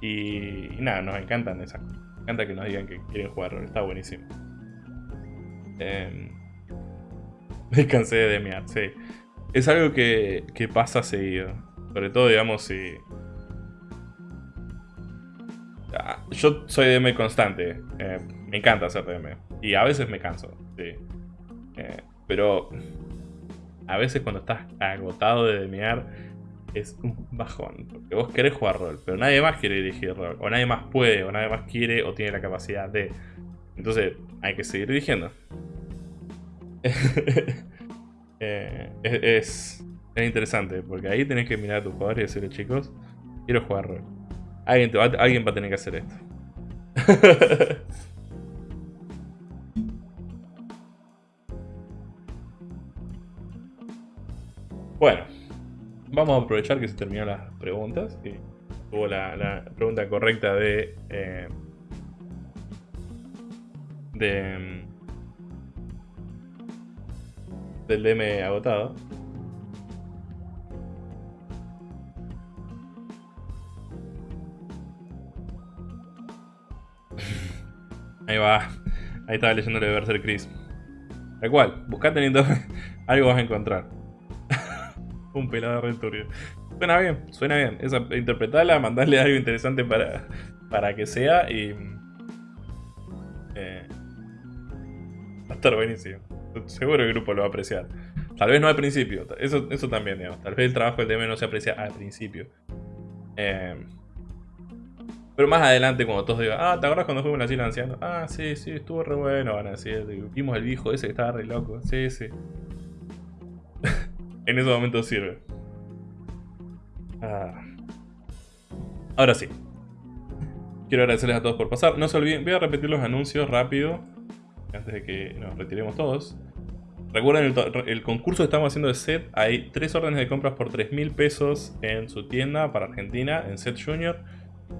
Speaker 1: y, nada, nos encantan esas cosas. Me encanta que nos digan que quieren jugar está buenísimo. Eh, me cansé de demear, sí. Es algo que, que pasa seguido. Sobre todo, digamos, si... Ah, yo soy DM constante. Eh, me encanta hacer DM. Y a veces me canso, sí. Eh, pero a veces cuando estás agotado de demear es un bajón. Porque vos querés jugar rol, pero nadie más quiere dirigir rol. O nadie más puede, o nadie más quiere, o tiene la capacidad de. Entonces hay que seguir dirigiendo. Eh, es, es, interesante, porque ahí tenés que mirar a tu jugador y decirle, chicos, quiero jugar rol. Alguien, va, alguien va a tener que hacer esto. Bueno, vamos a aprovechar que se terminaron las preguntas. Y tuvo la, pregunta correcta de... Eh, de... Del DM agotado. Ahí va. Ahí estaba de Berserk Chris. Tal cual, buscá teniendo algo vas a encontrar. Un pelado de Suena bien, suena bien. Esa, interpretarla, mandarle algo interesante para, para que sea y... Eh, va a estar buenísimo. Seguro el grupo lo va a apreciar. Tal vez no al principio, eso, eso también, digamos. Tal vez el trabajo del DM no se aprecia al principio. Eh, pero más adelante, cuando todos digan, ah, ¿te acuerdas cuando fuimos a la? Ah, sí, sí, estuvo re bueno. Van a decir, vimos el viejo ese que estaba re loco. Sí, sí. En esos momentos sirve. Ah. Ahora sí. Quiero agradecerles a todos por pasar. No se olviden, voy a repetir los anuncios rápido. Antes de que nos retiremos todos. Recuerden el, concurso que estamos haciendo de set. Hay tres órdenes de compras por 3 mil pesos en su tienda para Argentina, en Set Junior.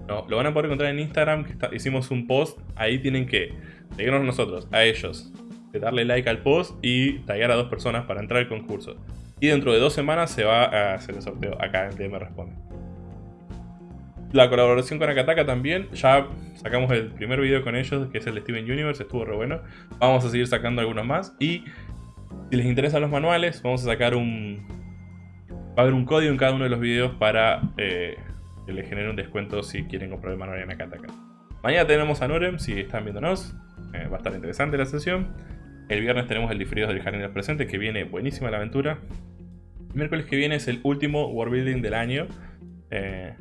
Speaker 1: No, lo van a poder encontrar en Instagram, que hicimos un post. Ahí tienen que seguirnos nosotros, a ellos, darle like al post y taggear a dos personas para entrar al concurso. Y dentro de dos semanas se va a hacer el sorteo acá en DM Responde. La colaboración con Akataka también, ya sacamos el primer video con ellos, que es el de Steven Universe, estuvo re bueno. Vamos a seguir sacando algunos más y si les interesan los manuales, vamos a sacar un... Va a haber un código en cada uno de los videos para eh, que les genere un descuento si quieren comprar el manual en Akataka. Mañana tenemos a Norem, si están viéndonos. Eh, va a estar interesante la sesión. El viernes tenemos el diferido del Jardín de los Presentes, que viene buenísima la aventura. El miércoles que viene es el último World Building del año. Eh,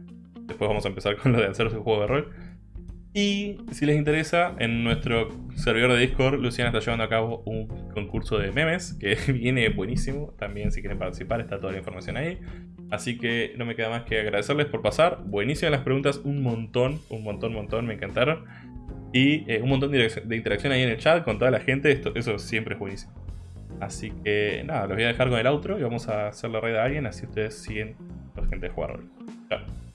Speaker 1: después vamos a empezar con lo de hacer su juego de rol. Y si les interesa, en nuestro servidor de Discord, Luciana está llevando a cabo un concurso de memes que viene buenísimo. También si quieren participar está toda la información ahí. Así que no me queda más que agradecerles por pasar. Buenísimas las preguntas, un montón, un montón, un montón, me encantaron. Y eh, un montón de, interacción ahí en el chat con toda la gente, Esto, eso siempre es buenísimo. Así que nada, los voy a dejar con el outro y vamos a hacer la red a alguien, así ustedes siguen la gente de jugar. Chao.